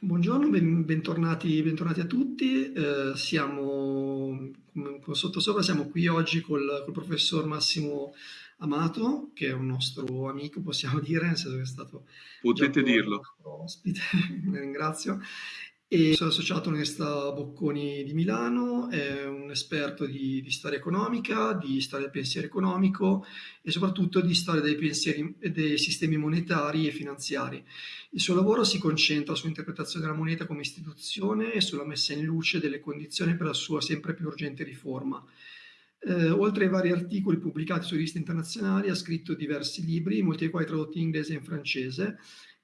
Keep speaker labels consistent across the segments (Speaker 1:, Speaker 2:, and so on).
Speaker 1: Buongiorno, ben, bentornati, bentornati, a tutti. Eh, siamo, come, sottosopra, siamo qui oggi col, col, professor Massimo Amato, che è un nostro amico, possiamo dire, nel senso che è stato...
Speaker 2: Potete dirlo.
Speaker 1: Ospite, ringrazio e sono associato all'Università Bocconi di Milano, è un esperto di, di, storia economica, di storia del pensiero economico e soprattutto di storia dei, pensieri, dei sistemi monetari e finanziari. Il suo lavoro si concentra sull'interpretazione della moneta come istituzione e sulla messa in luce delle condizioni per la sua sempre più urgente riforma. Eh, oltre ai vari articoli pubblicati su riviste internazionali, ha scritto diversi libri, molti dei quali tradotti in inglese e in francese,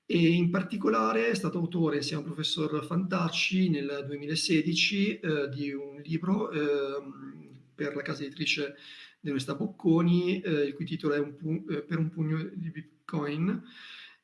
Speaker 1: e in particolare è stato autore insieme al professor Fantacci nel 2016 eh, di un libro eh, per la casa editrice dell'Università Bocconi, eh, il cui titolo è un eh, Per un pugno di Bitcoin,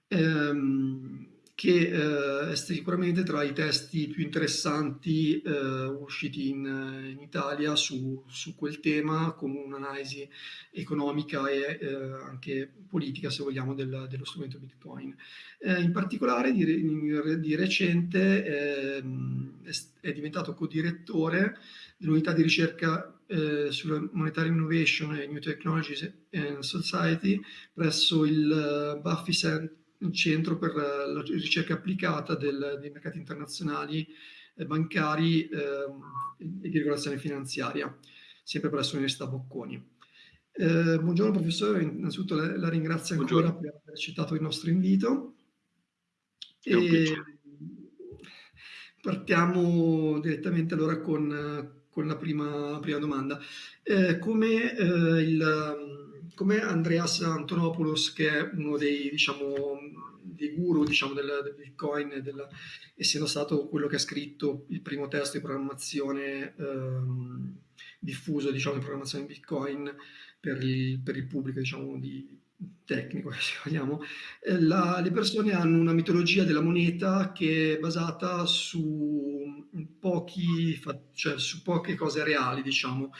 Speaker 1: ehm, che eh, è sicuramente tra i testi più interessanti eh, usciti in, in Italia su, su, quel tema, con un'analisi economica e eh, anche politica, se vogliamo, del, dello strumento Bitcoin. Eh, in particolare, di, di recente ehm, è, è, diventato co-direttore dell'unità di ricerca eh, sulla Monetary Innovation e New Technologies and Society presso il uh, Buffy Center un centro per la ricerca applicata del, dei mercati internazionali eh, bancari eh, e di regolazione finanziaria, sempre presso l'Università Bocconi. Eh, buongiorno professore, innanzitutto la, la ringrazio ancora buongiorno. per aver accettato il nostro invito. E partiamo direttamente allora con, con la prima, prima domanda. Eh, come eh, il come Andreas Antonopoulos, che è uno dei, diciamo, dei guru diciamo, del, del, Bitcoin, della, essendo stato quello che ha scritto il primo testo di programmazione ehm, diffuso diciamo, di programmazione Bitcoin per il, per il pubblico diciamo, di, tecnico, se vogliamo, eh, la, le persone hanno una mitologia della moneta che è basata su, pochi, cioè su poche cose reali, diciamo.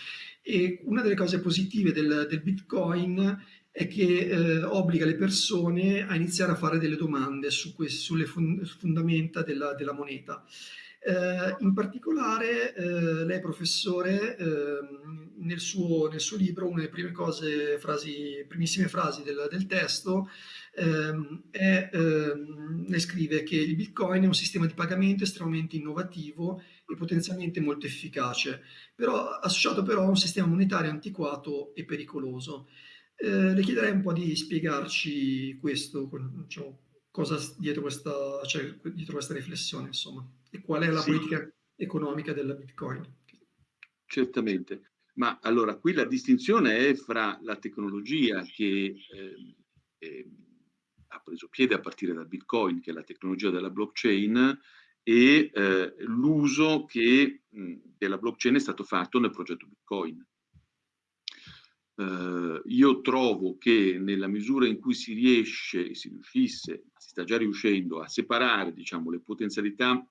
Speaker 1: E una delle cose positive del, del Bitcoin è che eh, obbliga le persone a iniziare a fare delle domande su sulle fondamenta della, della moneta. Eh, in particolare, eh, lei professore, eh, nel, suo, nel, suo, libro, una delle prime cose, frasi, primissime frasi del, del testo, ehm, è, ehm, ne scrive che il Bitcoin è un sistema di pagamento estremamente innovativo potenzialmente molto efficace, però associato però a un sistema monetario antiquato e pericoloso. Eh, le chiederei un po' di spiegarci questo, diciamo, cosa dietro questa, cioè, dietro questa riflessione, insomma e qual è la sì. politica economica della Bitcoin.
Speaker 2: Certamente, ma allora qui la distinzione è fra la tecnologia che eh, eh, ha preso piede a partire dal Bitcoin, che è la tecnologia della blockchain, e eh, l'uso che mh, della blockchain è stato fatto nel progetto Bitcoin. Uh, io trovo che nella misura in cui si riesce, si riuscisse, si sta già riuscendo a separare diciamo, le potenzialità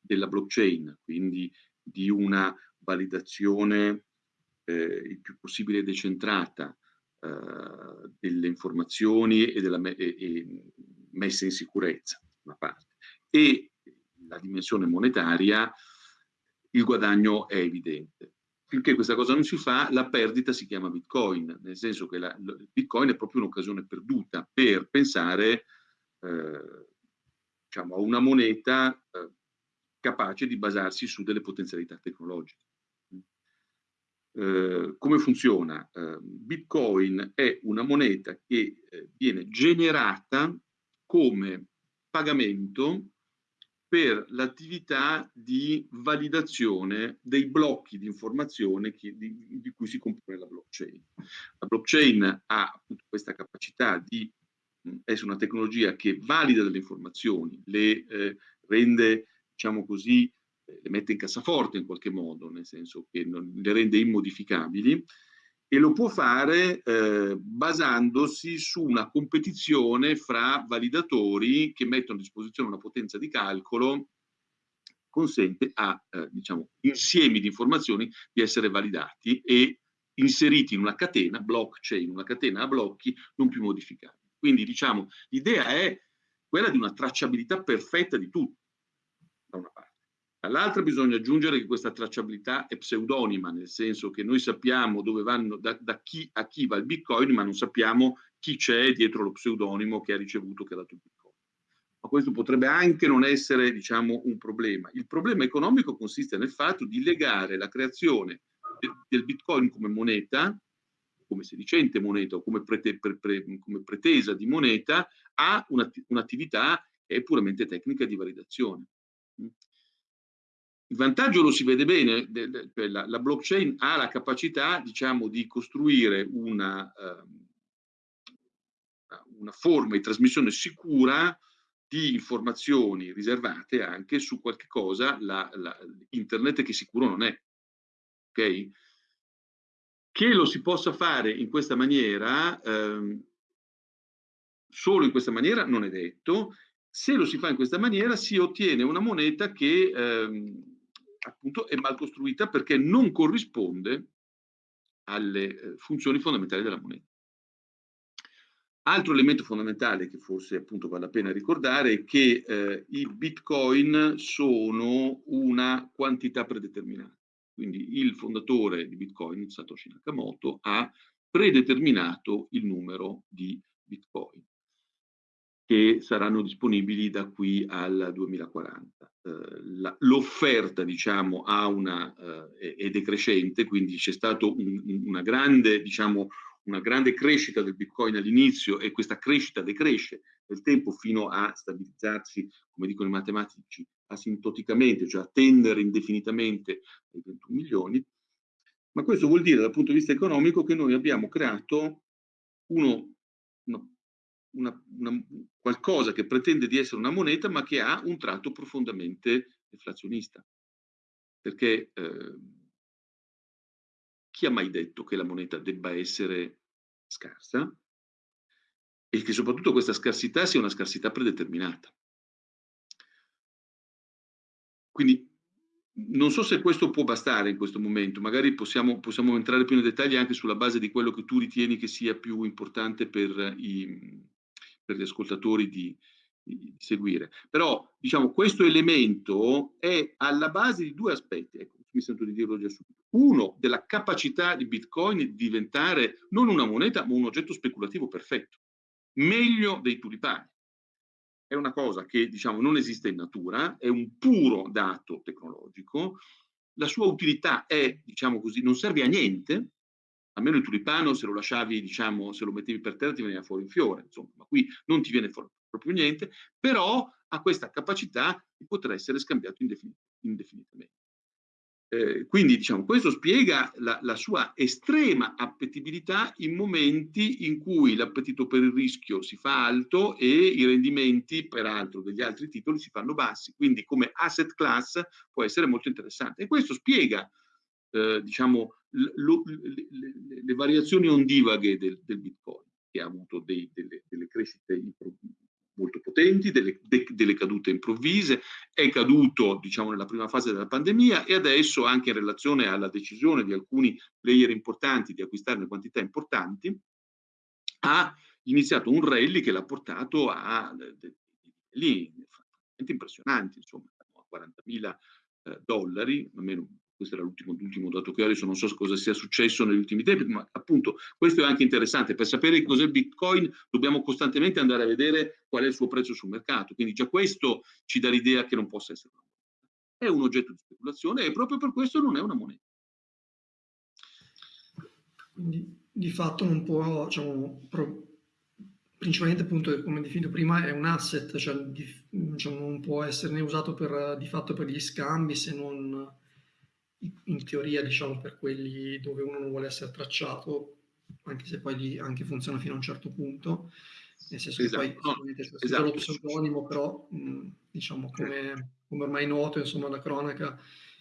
Speaker 2: della blockchain, quindi di una validazione eh, il più possibile decentrata eh, delle informazioni e della me e, e messa in sicurezza, una parte. E la dimensione monetaria, il guadagno è evidente. Finché questa cosa non si fa, la perdita si chiama Bitcoin, nel senso che la, Bitcoin è proprio un'occasione perduta per pensare eh, diciamo, a una moneta eh, capace di basarsi su delle potenzialità tecnologiche. Eh, come funziona? Eh, Bitcoin è una moneta che eh, viene generata come pagamento per l'attività di validazione dei blocchi di informazione che, di, di, cui si compone la blockchain. La blockchain ha appunto questa capacità di essere una tecnologia che valida delle informazioni, le eh, rende diciamo così, eh, le mette in cassaforte in qualche modo, nel senso che non, le rende immodificabili, e lo può fare eh, basandosi su una competizione fra validatori che mettono a disposizione una potenza di calcolo consente a eh, diciamo, insiemi di informazioni di essere validati e inseriti in una catena, blockchain, una catena a blocchi non più modificabili. Quindi diciamo l'idea è quella di una tracciabilità perfetta di tutto da una parte. Dall'altra bisogna aggiungere che questa tracciabilità è pseudonima, nel senso che noi sappiamo dove vanno, da, da chi a chi va il Bitcoin, ma non sappiamo chi c'è dietro lo pseudonimo che ha ricevuto, che ha dato il Bitcoin. Ma questo potrebbe anche non essere, diciamo, un problema. Il problema economico consiste nel fatto di legare la creazione del Bitcoin come moneta, come sedicente moneta o come, prete, pre, pre, come pretesa di moneta, a un'attività che è puramente tecnica di validazione. Il vantaggio lo si vede bene, cioè la, la blockchain ha la capacità diciamo, di costruire una, uh, una forma di trasmissione sicura di informazioni riservate anche su qualche cosa, la, la, internet che sicuro non è. Okay? Che lo si possa fare in questa maniera, ehm, solo in questa maniera non è detto, se lo si fa in questa maniera si ottiene una moneta che ehm, appunto è mal costruita perché non corrisponde alle eh, funzioni fondamentali della moneta. Altro elemento fondamentale che forse appunto vale la pena ricordare è che eh, i bitcoin sono una quantità predeterminata. Quindi il fondatore di bitcoin, Satoshi Nakamoto, ha predeterminato il numero di bitcoin che saranno disponibili da qui al 2040. Eh, l'offerta, diciamo, una, eh, è decrescente, quindi c'è stata un, una, grande, diciamo, una grande crescita del Bitcoin all'inizio e questa crescita decresce nel tempo fino a stabilizzarsi, come dicono i matematici, asintoticamente, cioè a tendere indefinitamente ai 21 milioni. Ma questo vuol dire dal punto di vista economico che noi abbiamo creato uno, uno una, una, qualcosa che pretende di essere una moneta ma che ha un tratto profondamente deflazionista. Perché eh, chi ha mai detto che la moneta debba essere scarsa? E che soprattutto questa scarsità sia una scarsità predeterminata. Quindi non so se questo può bastare in questo momento, magari possiamo, possiamo entrare più nei dettagli anche sulla base di quello che tu ritieni che sia più importante per i, per gli ascoltatori di, di, seguire. Però, diciamo, questo elemento è alla base di due aspetti, ecco, mi sento di dirlo già subito. Uno, della capacità di Bitcoin di diventare non una moneta, ma un oggetto speculativo perfetto, meglio dei tulipani. È una cosa che, diciamo, non esiste in natura, è un puro dato tecnologico, la sua utilità è, diciamo così, non serve a niente, almeno il tulipano se lo lasciavi, diciamo, se lo mettevi per terra ti veniva fuori un fiore, insomma, ma qui non ti viene fuori proprio niente, però ha questa capacità di poter essere scambiato indefinit indefinitamente. Eh, quindi diciamo, questo spiega la, la, sua estrema appetibilità in momenti in cui l'appetito per il rischio si fa alto e i rendimenti, peraltro, degli altri titoli si fanno bassi. Quindi come asset class può essere molto interessante. E questo spiega eh, diciamo, lo, le, le, variazioni ondivaghe del, del, Bitcoin, che ha avuto dei, delle, delle, crescite molto potenti, delle, de, delle, cadute improvvise, è caduto diciamo, nella prima fase della pandemia e adesso anche in relazione alla decisione di alcuni player importanti di acquistare quantità importanti, ha iniziato un rally che l'ha portato a livelli impressionanti, insomma, a 40.000 eh, dollari, almeno questo era l'ultimo, l'ultimo dato che ho adesso, non so cosa sia successo negli ultimi tempi, ma appunto questo è anche interessante, per sapere cos'è il Bitcoin dobbiamo costantemente andare a vedere qual è il suo prezzo sul mercato, quindi già questo ci dà l'idea che non possa essere una moneta. È un oggetto di speculazione e proprio per questo non è una moneta.
Speaker 1: Quindi di fatto non può, diciamo, pro, principalmente appunto come definito prima è un asset, cioè diciamo, non può esserne usato per, di fatto per gli scambi se non in teoria diciamo per quelli dove uno non vuole essere tracciato, anche se poi di, anche funziona fino a un certo punto, nel senso esatto, che poi no, c'è esatto. lo pseudonimo, però mh, diciamo come, come, ormai noto insomma la cronaca,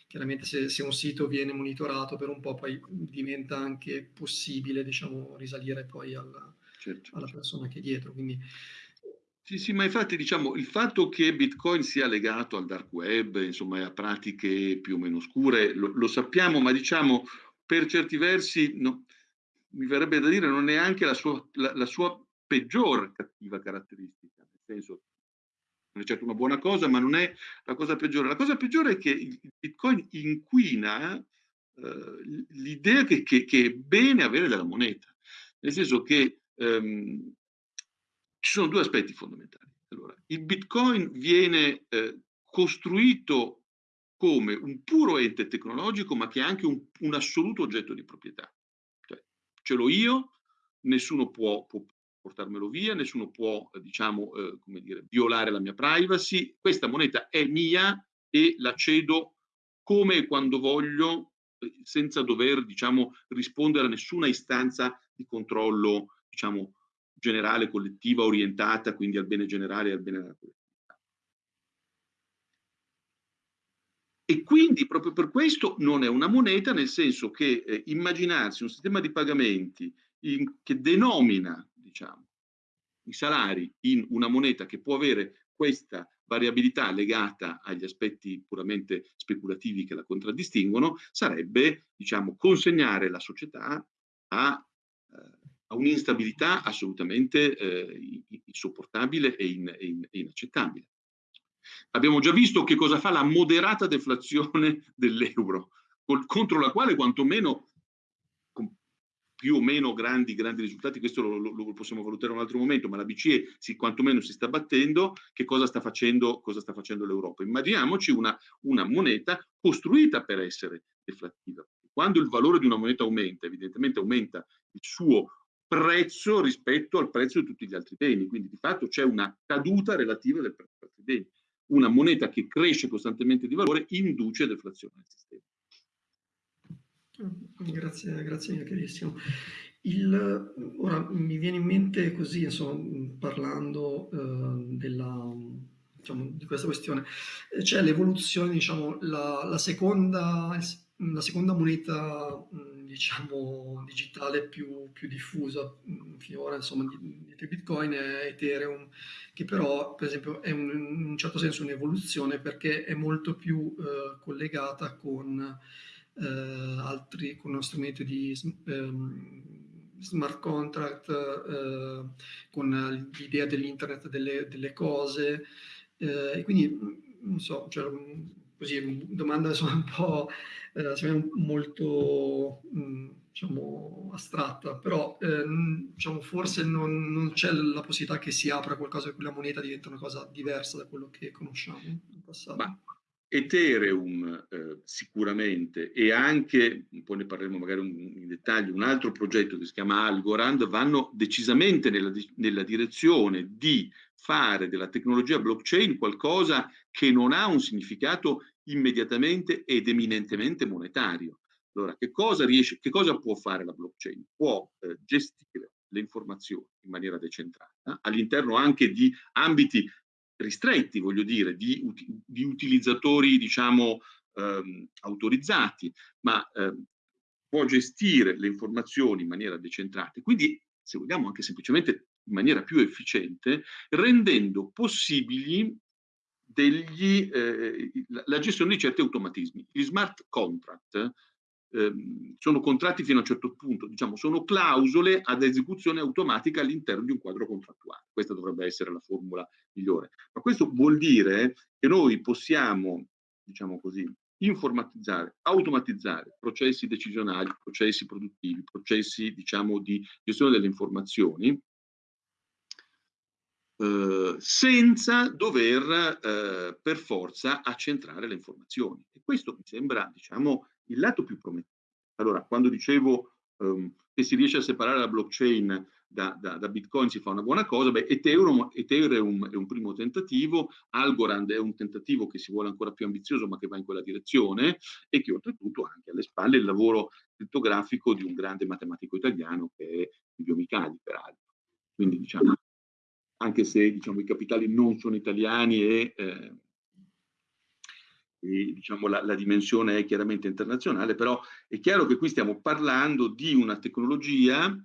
Speaker 1: chiaramente se, se, un sito viene monitorato per un po' poi diventa anche possibile diciamo risalire poi alla, certo. alla persona che è dietro, quindi
Speaker 2: sì, sì, ma infatti diciamo il fatto che Bitcoin sia legato al dark web, insomma a pratiche più o meno scure, lo, lo sappiamo, ma diciamo per certi versi no, mi verrebbe da dire non è neanche la sua, la, la sua peggior cattiva caratteristica, nel senso non è certo una buona cosa, ma non è la cosa peggiore. La cosa peggiore è che il Bitcoin inquina eh, l'idea che, che, che, è bene avere della moneta, nel senso che ehm, ci sono due aspetti fondamentali. Allora, il Bitcoin viene eh, costruito come un puro ente tecnologico, ma che è anche un, un assoluto oggetto di proprietà. Cioè, ce l'ho io, nessuno può, può portarmelo via, nessuno può, diciamo, eh, come dire, violare la mia privacy. Questa moneta è mia e la cedo come e quando voglio, eh, senza dover, diciamo, rispondere a nessuna istanza di controllo, diciamo, generale, collettiva, orientata quindi al bene generale e al bene della collettività. E quindi proprio per questo non è una moneta, nel senso che eh, immaginarsi un sistema di pagamenti in, che denomina diciamo, i salari in una moneta che può avere questa variabilità legata agli aspetti puramente speculativi che la contraddistinguono, sarebbe diciamo, consegnare la società a, un'instabilità assolutamente eh, insopportabile e, in, e, in, e inaccettabile. Abbiamo già visto che cosa fa la moderata deflazione dell'euro, contro la quale quantomeno con più o meno grandi, grandi risultati, questo lo, lo, lo, possiamo valutare un altro momento, ma la BCE si, quantomeno si sta battendo, che cosa sta facendo, facendo l'Europa? Immaginiamoci una, una moneta costruita per essere deflattiva. Quando il valore di una moneta aumenta, evidentemente aumenta il suo prezzo rispetto al prezzo di tutti gli altri beni, quindi di fatto c'è una caduta relativa del prezzo degli altri beni una moneta che cresce costantemente di valore induce deflazione nel sistema.
Speaker 1: Grazie, grazie mille, chiarissimo. Il, ora mi viene in mente così, insomma, parlando eh, della, diciamo, di questa questione, c'è l'evoluzione, diciamo, la, la, seconda, la seconda moneta diciamo, digitale più, più diffusa finora, insomma, di, Bitcoin è Ethereum, che però, per esempio, è un, in un certo senso un'evoluzione perché è molto più eh, collegata con eh, altri, con uno strumento di ehm, smart contract, eh, con l'idea dell'internet delle, delle, cose, eh, e quindi, non so, cioè, così, domanda insomma, un po' eh, molto mh, mm, diciamo, astratta, però eh, diciamo, forse non, non, c'è la possibilità che si apra qualcosa e quella moneta diventa una cosa diversa da quello che conosciamo in passato.
Speaker 2: Ma Ethereum eh, sicuramente e anche, poi ne parleremo magari in dettaglio, un altro progetto che si chiama Algorand vanno decisamente nella, nella direzione di fare della tecnologia blockchain qualcosa che non ha un significato immediatamente ed eminentemente monetario. Allora, che cosa, riesce, che cosa può fare la blockchain? Può eh, gestire le informazioni in maniera decentrata, all'interno anche di ambiti ristretti, voglio dire, di, di utilizzatori, diciamo, ehm, autorizzati, ma ehm, può gestire le informazioni in maniera decentrata. Quindi, se vogliamo, anche semplicemente in maniera più efficiente, rendendo possibili degli, eh, la gestione di certi automatismi. Gli smart contract eh, sono contratti fino a un certo punto, diciamo, sono clausole ad esecuzione automatica all'interno di un quadro contrattuale. Questa dovrebbe essere la formula migliore. Ma questo vuol dire che noi possiamo, diciamo così, informatizzare, automatizzare processi decisionali, processi produttivi, processi, diciamo, di gestione delle informazioni eh, senza dover eh, per forza accentrare le informazioni. E questo mi sembra, diciamo, il lato più promettente. Allora, quando dicevo um, che si riesce a separare la blockchain da, da, da, Bitcoin si fa una buona cosa, beh, Ethereum, Ethereum è un primo tentativo, Algorand è un tentativo che si vuole ancora più ambizioso ma che va in quella direzione e che oltretutto ha anche alle spalle il lavoro crittografico di un grande matematico italiano che è Silvio Micali, peraltro. Quindi diciamo, anche se diciamo, i capitali non sono italiani e, eh, e diciamo, la, la, dimensione è chiaramente internazionale, però è chiaro che qui stiamo parlando di una tecnologia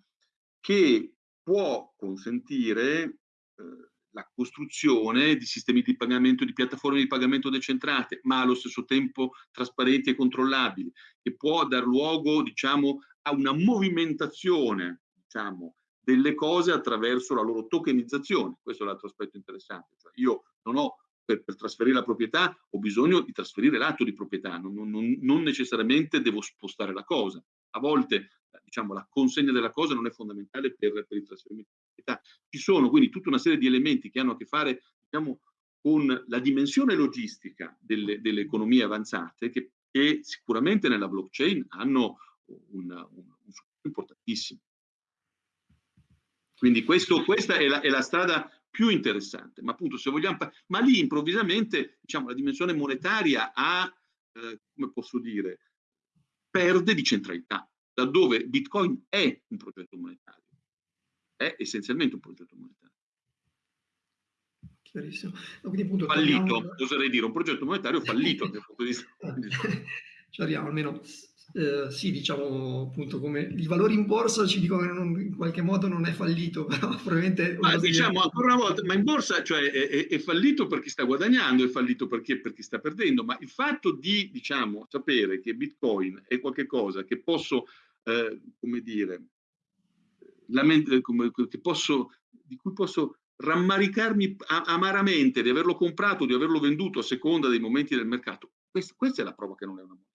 Speaker 2: che può consentire eh, la costruzione di sistemi di pagamento, di piattaforme di pagamento decentrate, ma allo stesso tempo trasparenti e controllabili, che può dar luogo diciamo, a una movimentazione diciamo, delle cose attraverso la loro tokenizzazione. Questo è l'altro aspetto interessante. Cioè io non ho per, per, trasferire la proprietà ho bisogno di trasferire l'atto di proprietà, non, non, non, necessariamente devo spostare la cosa. A volte diciamo, la consegna della cosa non è fondamentale per, per il trasferimento di proprietà. Ci sono quindi tutta una serie di elementi che hanno a che fare diciamo, con la dimensione logistica delle, delle economie avanzate che, che, sicuramente nella blockchain hanno un, un, un importantissimo. Quindi questo, questa è la, è la, strada più interessante, ma appunto se vogliamo, ma lì improvvisamente diciamo, la dimensione monetaria ha, eh, come posso dire, perde di centralità, laddove Bitcoin è un progetto monetario, è essenzialmente un progetto monetario.
Speaker 1: Chiarissimo.
Speaker 2: Quindi, appunto, fallito, torniamo... oserei dire, un progetto monetario fallito dal punto di vista.
Speaker 1: Ci arriviamo almeno eh, sì, diciamo appunto come i valori in borsa ci dicono che non, in qualche modo non è fallito, però probabilmente...
Speaker 2: Ma diciamo ancora una volta, ma in borsa cioè, è, è, fallito per chi sta guadagnando, è fallito per chi, per chi sta perdendo, ma il fatto di diciamo, sapere che Bitcoin è qualcosa che posso, eh, come dire, come, che posso, di cui posso rammaricarmi amaramente di averlo comprato, di averlo venduto a seconda dei momenti del mercato, questa, questa è la prova che non è una moneta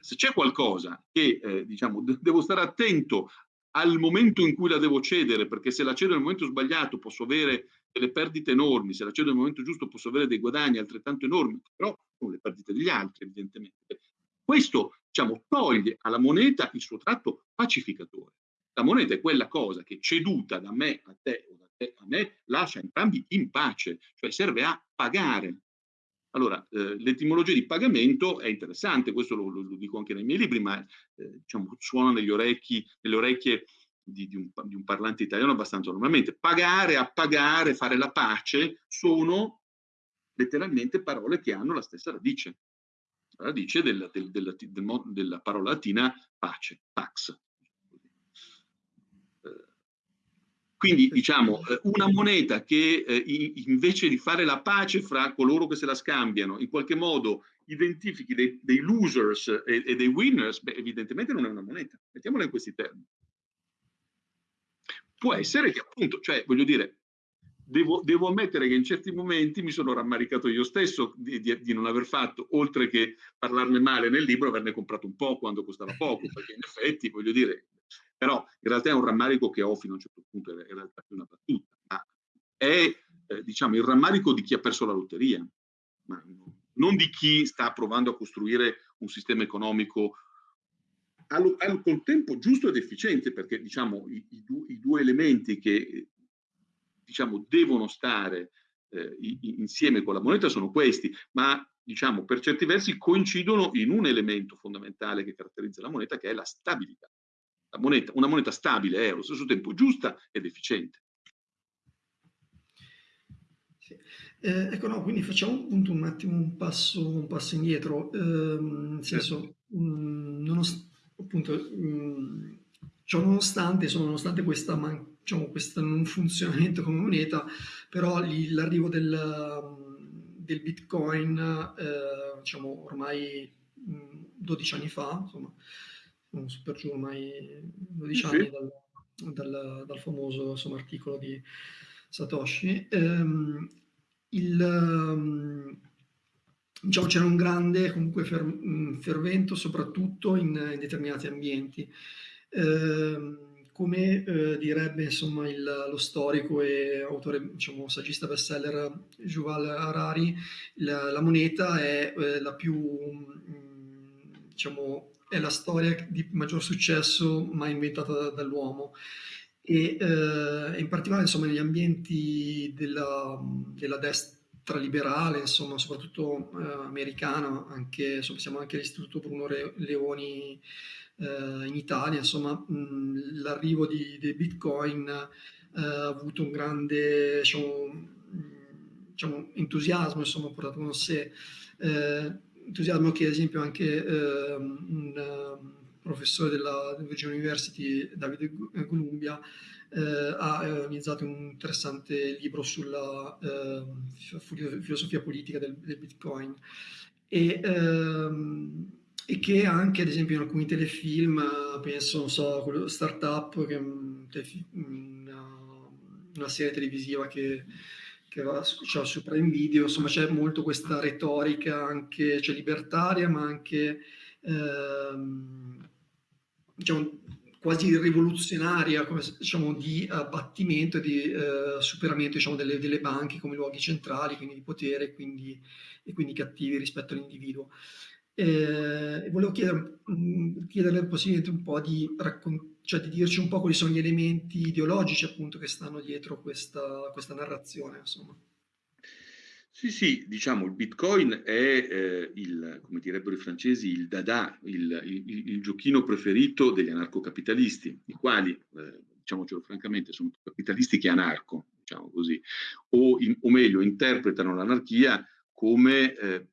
Speaker 2: se c'è qualcosa che eh, diciamo, devo stare attento al momento in cui la devo cedere, perché se la cedo nel momento sbagliato posso avere delle perdite enormi, se la cedo nel momento giusto posso avere dei guadagni altrettanto enormi, però sono le perdite degli altri evidentemente. Questo diciamo, toglie alla moneta il suo tratto pacificatore. La moneta è quella cosa che ceduta da me a te o da te a me lascia entrambi in pace, cioè serve a pagare allora, eh, l'etimologia di pagamento è interessante, questo lo, lo, dico anche nei miei libri, ma eh, diciamo, suona negli orecchi, nelle orecchie di, di, un, di, un, parlante italiano abbastanza normalmente. Pagare, appagare, fare la pace sono letteralmente parole che hanno la stessa radice, la radice della, del, della, del, della parola latina pace, pax. Quindi diciamo eh, una moneta che eh, invece di fare la pace fra coloro che se la scambiano, in qualche modo identifichi dei, dei losers e, e, dei winners, beh, evidentemente non è una moneta. Mettiamola in questi termini. Può essere che appunto, cioè voglio dire, devo, devo ammettere che in certi momenti mi sono rammaricato io stesso di, di, di, non aver fatto, oltre che parlarne male nel libro, averne comprato un po' quando costava poco, perché in effetti, voglio dire, però in realtà è un rammarico che ho fino a un certo punto, in realtà più una battuta, ma è eh, diciamo, il rammarico di chi ha perso la lotteria, ma non di chi sta provando a costruire un sistema economico al, al contempo giusto ed efficiente, perché diciamo, i, i, du, i due elementi che diciamo, devono stare eh, insieme con la moneta sono questi, ma diciamo, per certi versi coincidono in un elemento fondamentale che caratterizza la moneta, che è la stabilità moneta, una moneta stabile è allo stesso tempo giusta ed efficiente.
Speaker 1: Sì. Eh, ecco, no, quindi facciamo appunto un attimo un passo, un passo indietro, eh, nel senso, mh, mm, nonost- appunto, mh, mm, ciò nonostante, insomma, nonostante questa, man- diciamo, questo non funzionamento come moneta, però l'arrivo del, del Bitcoin, eh, diciamo, ormai mh, 12 anni fa, insomma, non so per giù ormai 12 anni dal, dal, dal famoso insomma, articolo di Satoshi. Ehm, il, ehm, diciamo, c'era un grande comunque fer, fervento soprattutto in, in determinati ambienti. Ehm, come eh, direbbe insomma il, lo storico e autore, diciamo, saggista bestseller Yuval Harari, la, la moneta è eh, la più, mh, diciamo, è la storia di maggior successo mai inventata dall'uomo. E eh, in particolare insomma negli ambienti della, della destra liberale, insomma soprattutto eh, americana, anche, insomma, siamo anche all'Istituto Bruno Leoni eh, in Italia, insomma l'arrivo di, di, Bitcoin eh, ha avuto un grande diciamo, diciamo, entusiasmo, insomma portato con sé. Eh, entusiasmo che ad esempio anche eh, un uh, professore della Virginia University, Davide Columbia, eh, ha realizzato un interessante libro sulla eh, filosofia politica del, del Bitcoin. E, ehm, e, che anche ad esempio in alcuni telefilm, penso, non so, quello Startup, che è un una serie televisiva che che va cioè, su Prime Video, insomma c'è molto questa retorica anche cioè, libertaria, ma anche ehm, diciamo, quasi rivoluzionaria, come, diciamo, di abbattimento e di eh, superamento diciamo, delle, delle, banche come luoghi centrali, quindi di potere quindi, e quindi cattivi rispetto all'individuo. Eh, volevo chiedere, mh, chiederle possibilmente un po' di, cioè di dirci un po' quali sono gli elementi ideologici appunto che stanno dietro questa, questa narrazione. Insomma.
Speaker 2: Sì, sì, diciamo il Bitcoin è eh, il, come direbbero i francesi, il dada, il, il, il giochino preferito degli anarcocapitalisti, i quali, eh, diciamocelo francamente, sono capitalisti che anarco, diciamo così, o, in, o meglio, interpretano l'anarchia come, eh,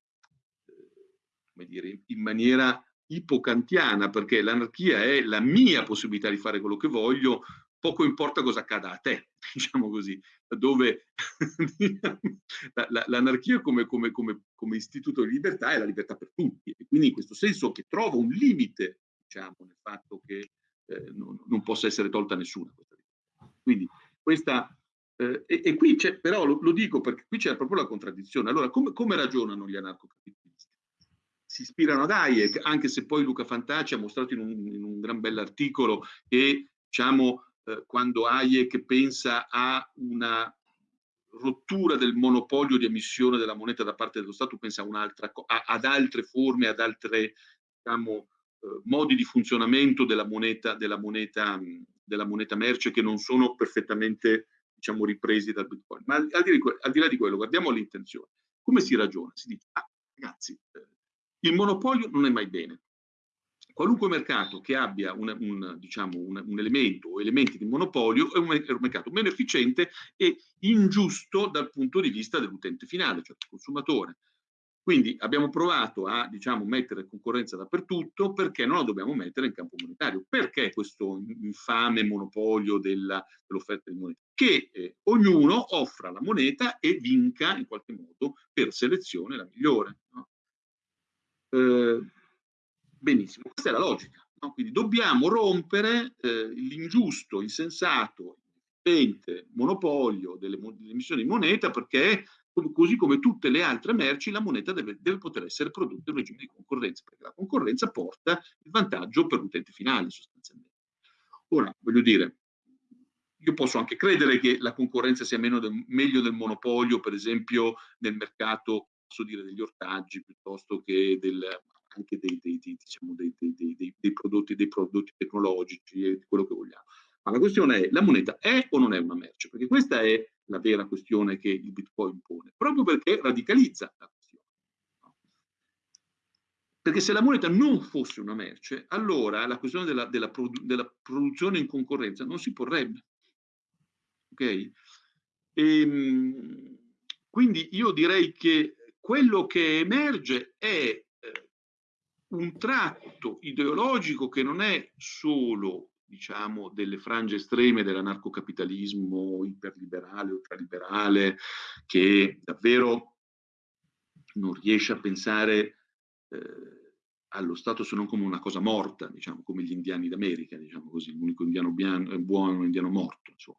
Speaker 2: come dire, in maniera ipocantiana, perché l'anarchia è la mia possibilità di fare quello che voglio, poco importa cosa accada a te, diciamo così, dove l'anarchia come, come, come, come, istituto di libertà è la libertà per tutti, e quindi in questo senso che trova un limite, diciamo, nel fatto che eh, non, non, possa essere tolta nessuna. Quindi questa, eh, e, e, qui c'è, però lo, lo, dico perché qui c'è proprio la contraddizione. Allora, come, come ragionano gli anarcocapitalisti? Si ispirano ad Hayek, anche se poi Luca Fantacci ha mostrato in un, in un gran bell'articolo che, diciamo, eh, quando Hayek pensa a una rottura del monopolio di emissione della moneta da parte dello Stato, pensa a ad altre forme, ad altri diciamo, eh, modi di funzionamento della moneta, della, moneta, della moneta merce che non sono perfettamente diciamo, ripresi dal Bitcoin. Ma al, al, di, al di là di quello, guardiamo l'intenzione. Come si ragiona? Si dice, ah, ragazzi, eh, il monopolio non è mai bene qualunque mercato che abbia un, un, diciamo, un, un elemento o elementi di monopolio è un, è un, mercato meno efficiente e ingiusto dal punto di vista dell'utente finale, cioè del consumatore. Quindi abbiamo provato a diciamo, mettere concorrenza dappertutto perché non la dobbiamo mettere in campo monetario. Perché questo infame monopolio dell'offerta dell di moneta? Che eh, ognuno offra la moneta e vinca in qualche modo per selezione la migliore. No? Eh, Benissimo, questa è la logica. No? Quindi dobbiamo rompere eh, l'ingiusto, insensato, impente, monopolio delle, emissioni di moneta perché così come tutte le altre merci la moneta deve, deve, poter essere prodotta in regime di concorrenza perché la concorrenza porta il vantaggio per l'utente finale sostanzialmente. Ora, voglio dire, io posso anche credere che la concorrenza sia del, meglio del monopolio, per esempio nel mercato, posso dire, degli ortaggi piuttosto che del, anche dei, dei, dei, diciamo, prodotti, dei prodotti tecnologici e di quello che vogliamo. Ma la questione è, la moneta è o non è una merce? Perché questa è la vera questione che il Bitcoin pone, proprio perché radicalizza la questione. Perché se la moneta non fosse una merce, allora la questione della, della, produ della produzione in concorrenza non si porrebbe. Ok? E, ehm, quindi io direi che quello che emerge è un tratto ideologico che non è solo diciamo, delle frange estreme dell'anarcocapitalismo iperliberale, ultraliberale, che davvero non riesce a pensare eh, allo Stato se non come una cosa morta, diciamo, come gli indiani d'America, diciamo così, l'unico indiano bianco, buono, indiano morto, insomma.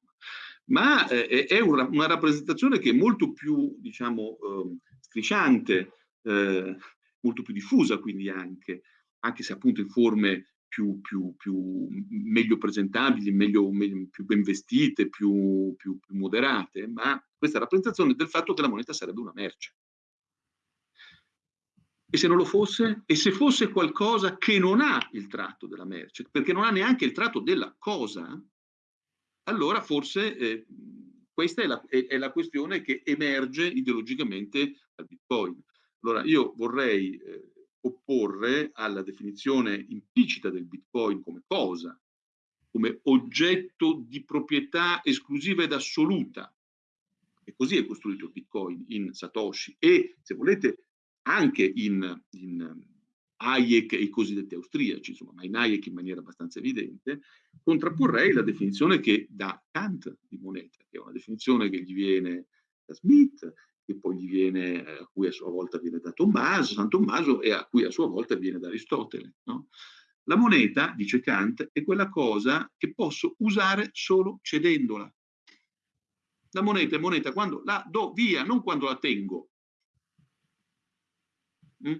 Speaker 2: Ma eh, è una, una, rappresentazione che è molto più, diciamo, eh, strisciante, eh, molto più diffusa quindi anche, anche se appunto in forme più, più, più meglio presentabili, meglio, meglio, più ben vestite, più, più, più moderate, ma questa rappresentazione del fatto che la moneta sarebbe una merce. E se non lo fosse? E se fosse qualcosa che non ha il tratto della merce, perché non ha neanche il tratto della cosa, allora forse eh, questa è la, è, è la, questione che emerge ideologicamente dal Bitcoin. Allora io vorrei eh, opporre alla definizione implicita del Bitcoin come cosa, come oggetto di proprietà esclusiva ed assoluta. E così è costruito il Bitcoin in Satoshi e, se volete, anche in, in Hayek e i cosiddetti austriaci, insomma, ma in Hayek in maniera abbastanza evidente, contrapporrei la definizione che dà Kant di moneta, che è una definizione che gli viene da Smith che poi gli viene, eh, a cui a sua volta viene da Tommaso, San Tommaso e a cui a sua volta viene da Aristotele. No? La moneta, dice Kant, è quella cosa che posso usare solo cedendola. La moneta è moneta quando la do via, non quando la tengo. Mm?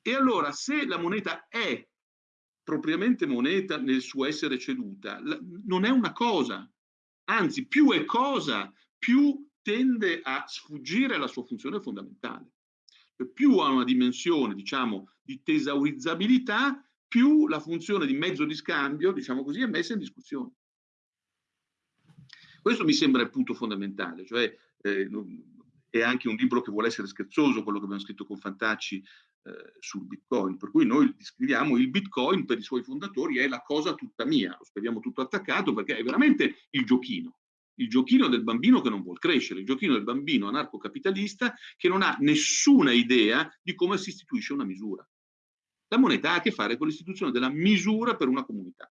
Speaker 2: E allora, se la moneta è propriamente moneta nel suo essere ceduta, non è una cosa, anzi più è cosa, più tende a sfuggire alla sua funzione fondamentale. Più ha una dimensione, diciamo, di tesaurizzabilità, più la funzione di mezzo di scambio, diciamo così, è messa in discussione. Questo mi sembra il punto fondamentale, cioè eh, è anche un libro che vuole essere scherzoso, quello che abbiamo scritto con Fantacci eh, sul Bitcoin, per cui noi scriviamo il Bitcoin per i suoi fondatori è la cosa tutta mia, lo scriviamo tutto attaccato perché è veramente il giochino, il giochino del bambino che non vuol crescere, il giochino del bambino anarcocapitalista che non ha nessuna idea di come si istituisce una misura. La moneta ha a che fare con l'istituzione della misura per una comunità.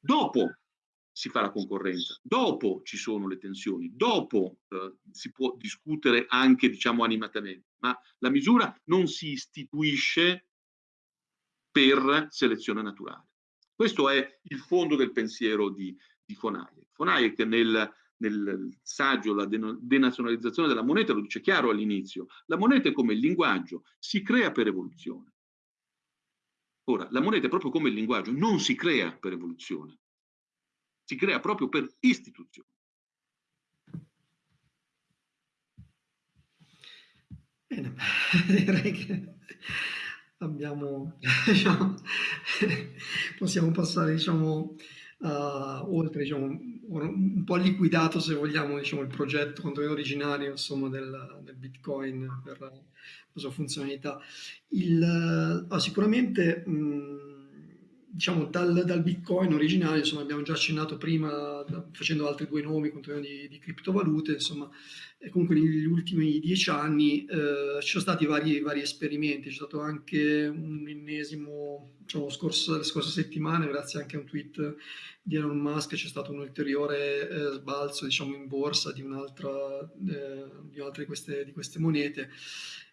Speaker 2: Dopo si fa la concorrenza, dopo ci sono le tensioni, dopo eh, si può discutere anche, diciamo, animatamente, ma la misura non si istituisce per selezione naturale. Questo è il fondo del pensiero di, di von Hayek. Von Hayek nel, nel saggio La denazionalizzazione della moneta lo dice chiaro all'inizio, la moneta è come il linguaggio, si crea per evoluzione. Ora, la moneta è proprio come il linguaggio, non si crea per evoluzione, si crea proprio per istituzione.
Speaker 1: Bene, direi che abbiamo, diciamo, possiamo passare, diciamo, oltre, diciamo, un po' liquidato, se vogliamo, diciamo, il progetto contenuto originario, insomma, del, del Bitcoin per la, sua funzionalità. Il, uh, sicuramente, mh, diciamo, dal, dal, Bitcoin originale, insomma, abbiamo già accennato prima facendo altri due nomi di, di criptovalute, insomma, comunque negli ultimi dieci anni eh, ci sono stati vari, vari, esperimenti, c'è stato anche un ennesimo, diciamo, scorso, le scorse settimane, grazie anche a un tweet di Elon Musk, c'è stato un ulteriore eh, sbalzo, diciamo, in borsa di un'altra eh, di, di queste monete.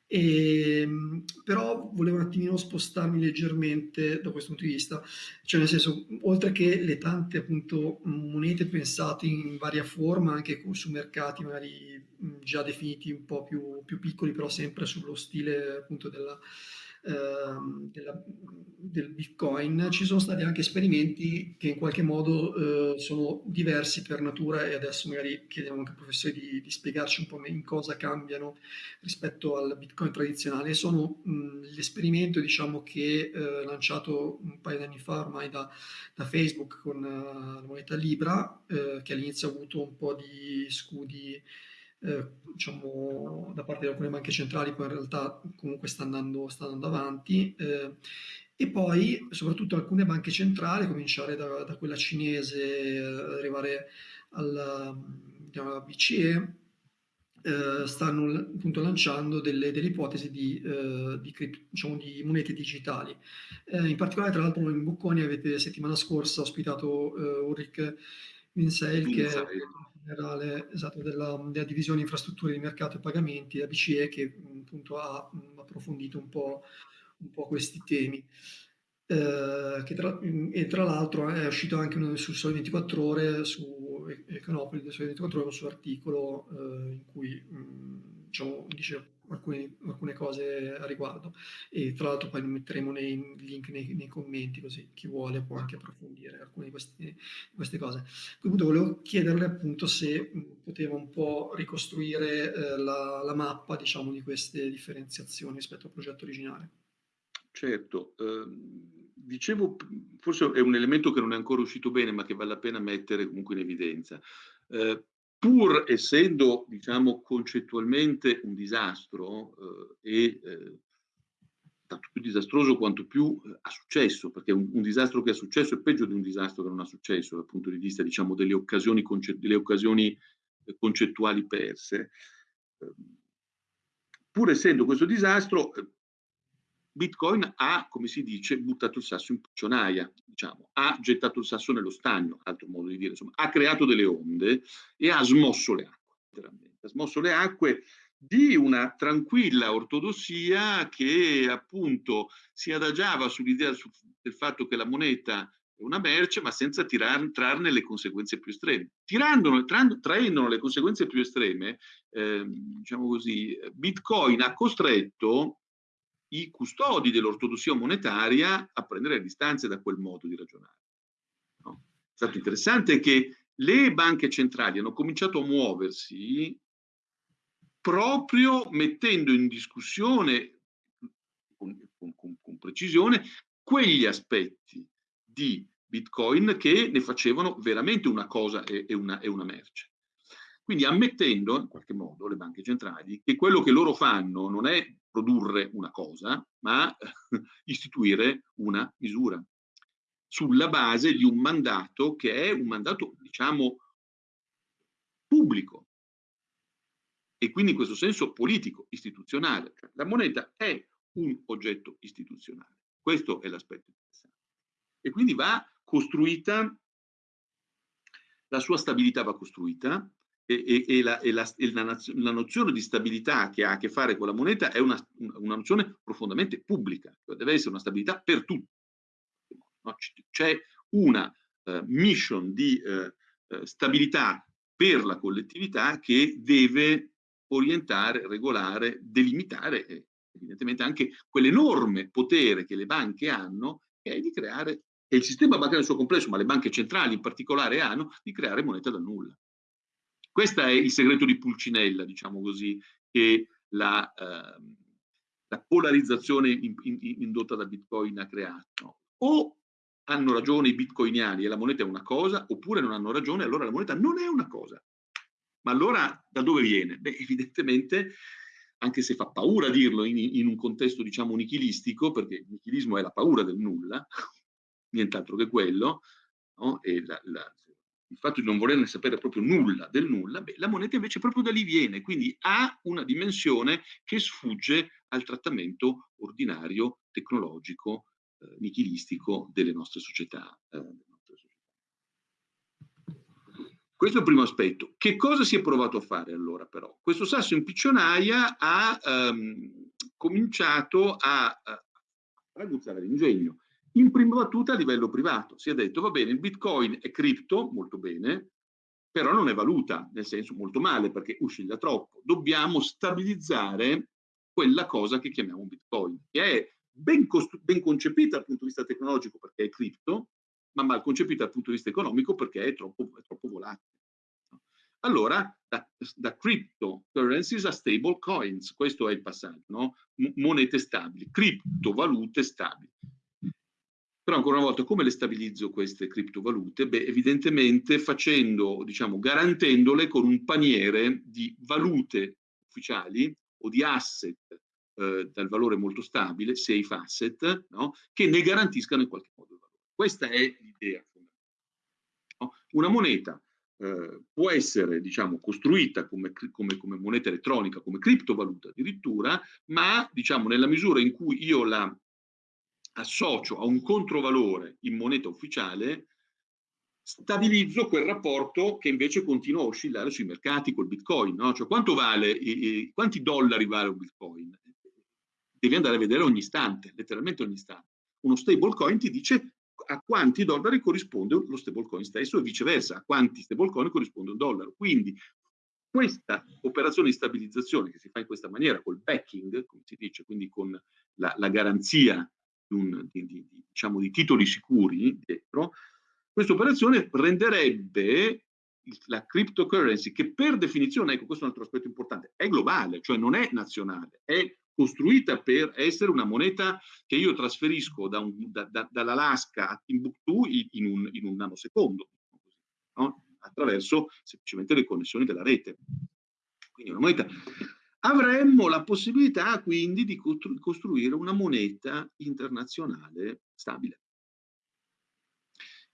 Speaker 1: E, ehm, però volevo un attimino spostarmi leggermente da questo punto di vista, cioè nel senso, oltre che le tante appunto monete pensate in varia forma, anche su mercati magari già definiti un po' più, più piccoli, però sempre sullo stile appunto della, della, del Bitcoin, ci sono stati anche esperimenti che in qualche modo eh, sono diversi per natura e adesso magari chiediamo anche ai professori di, di, spiegarci un po' in cosa cambiano rispetto al Bitcoin tradizionale. Sono l'esperimento diciamo, che eh, lanciato un paio di anni fa ormai da, da Facebook con uh, la moneta Libra, eh, che all'inizio ha avuto un po' di scudi eh, diciamo, da parte di alcune banche centrali, poi in realtà comunque sta andando, sta andando avanti. Eh, e poi soprattutto alcune banche centrali, cominciare da, da quella cinese, arrivare alla, diciamo, alla BCE, eh, stanno appunto lanciando delle, delle ipotesi di, eh, di, diciamo, di, monete digitali. Eh, in particolare, tra l'altro, in Bocconi avete settimana scorsa ospitato eh, Ulrich Winseil, che è generale esatto, della, della, divisione infrastrutture di mercato e pagamenti, la BCE, che appunto ha approfondito un po', un po questi temi. Eh, tra, e tra l'altro è uscito anche uno su Sole 24 Ore, su Econopoli del Sole 24 Ore, un suo articolo eh, in cui mh, diciamo, dice alcune, alcune, cose a riguardo e tra l'altro poi metteremo nei link nei, nei, commenti così chi vuole può anche approfondire alcune di queste, queste cose. Quindi volevo chiederle appunto se poteva un po' ricostruire eh, la, la, mappa diciamo di queste differenziazioni rispetto al progetto originale.
Speaker 2: Certo, eh, dicevo, forse è un elemento che non è ancora uscito bene ma che vale la pena mettere comunque in evidenza. Eh, pur essendo, diciamo, concettualmente un disastro eh, e eh, tanto più disastroso quanto più eh, ha successo, perché un, un, disastro che ha successo è peggio di un disastro che non ha successo dal punto di vista, diciamo, delle occasioni, delle occasioni eh, concettuali perse. Ehm, pur essendo questo disastro, eh, Bitcoin ha, come si dice, buttato il sasso in puccionaia, diciamo, ha gettato il sasso nello stagno, altro modo di dire, insomma, ha creato delle onde e ha smosso le acque, letteralmente. Ha smosso le acque di una tranquilla ortodossia che appunto si adagiava sull'idea del fatto che la moneta è una merce, ma senza tirar, trarne le conseguenze più estreme. Tirandone, trando, traendone le conseguenze più estreme, eh, diciamo così, Bitcoin ha costretto i custodi dell'ortodossia monetaria a prendere distanze da quel modo di ragionare. No? È stato interessante che le banche centrali hanno cominciato a muoversi proprio mettendo in discussione con, con, con precisione quegli aspetti di Bitcoin che ne facevano veramente una cosa e, e, una, e una merce. Quindi ammettendo, in qualche modo, le banche centrali, che quello che loro fanno non è produrre una cosa, ma istituire una misura sulla base di un mandato che è un mandato, diciamo, pubblico e quindi in questo senso politico, istituzionale. Cioè, la moneta è un oggetto istituzionale. Questo è l'aspetto interessante. E quindi va costruita, la sua stabilità va costruita e, e, e, la, e la, la, la, nozione di stabilità che ha a che fare con la moneta è una, una nozione profondamente pubblica, cioè deve essere una stabilità per tutti. No? C'è una uh, mission di uh, stabilità per la collettività che deve orientare, regolare, delimitare evidentemente anche quell'enorme potere che le banche hanno, che è di creare, e il sistema bancario nel suo complesso, ma le banche centrali in particolare hanno, di creare moneta dal nulla. Questo è il segreto di Pulcinella, diciamo così, che la, eh, la polarizzazione in, in, indotta da Bitcoin ha creato. O hanno ragione i bitcoiniani e la moneta è una cosa, oppure non hanno ragione, allora la moneta non è una cosa. Ma allora da dove viene? Beh, evidentemente anche se fa paura dirlo in, in un contesto diciamo nichilistico, perché il nichilismo è la paura del nulla, nient'altro che quello, no? e la, la, il fatto di non volerne sapere proprio nulla del nulla, beh, la moneta invece proprio da lì viene, quindi ha una dimensione che sfugge al trattamento ordinario, tecnologico, eh, nichilistico delle nostre società. Eh, questo è il primo aspetto. Che cosa si è provato a fare allora però? Questo sasso in piccionaia ha um, cominciato a, a raguzzare l'ingegno. In prima battuta a livello privato si è detto va bene, il bitcoin è cripto, molto bene, però non è valuta, nel senso molto male perché usciglia troppo. Dobbiamo stabilizzare quella cosa che chiamiamo bitcoin, che è ben, ben concepita dal punto di vista tecnologico perché è cripto, ma mal concepita dal punto di vista economico perché è troppo, è troppo volatile. Allora, da, da, cryptocurrencies a stable coins, questo è il passaggio, no? monete stabili, criptovalute stabili. Però ancora una volta, come le stabilizzo queste criptovalute? Beh, evidentemente facendo, diciamo, garantendole con un paniere di valute ufficiali o di asset eh, dal valore molto stabile, safe asset, no? che ne garantiscano in qualche modo il valore. Questa è l'idea no? Una moneta eh, può essere diciamo, costruita come, come, come, moneta elettronica, come criptovaluta addirittura, ma diciamo, nella misura in cui io la associo a un controvalore in moneta ufficiale, stabilizzo quel rapporto che invece continua a oscillare sui mercati col bitcoin. No? Cioè quanto vale, eh, quanti dollari vale un bitcoin? Devi andare a vedere ogni istante, letteralmente ogni istante. Uno stablecoin ti dice a quanti dollari corrisponde lo stablecoin stesso e viceversa, a quanti stablecoin corrisponde un dollaro. Quindi questa operazione di stabilizzazione che si fa in questa maniera, col backing, come si dice, quindi con la, la garanzia un, di, di, diciamo, di titoli sicuri dietro, questa operazione renderebbe la cryptocurrency, che per definizione, ecco questo è un altro aspetto importante, è globale, cioè non è nazionale, è costruita per essere una moneta che io trasferisco da un, da, da, dall'Alaska a Timbuktu in un, in un nanosecondo, no? attraverso semplicemente le connessioni della rete. Quindi una moneta. Avremmo la possibilità quindi di costru costruire una moneta internazionale stabile.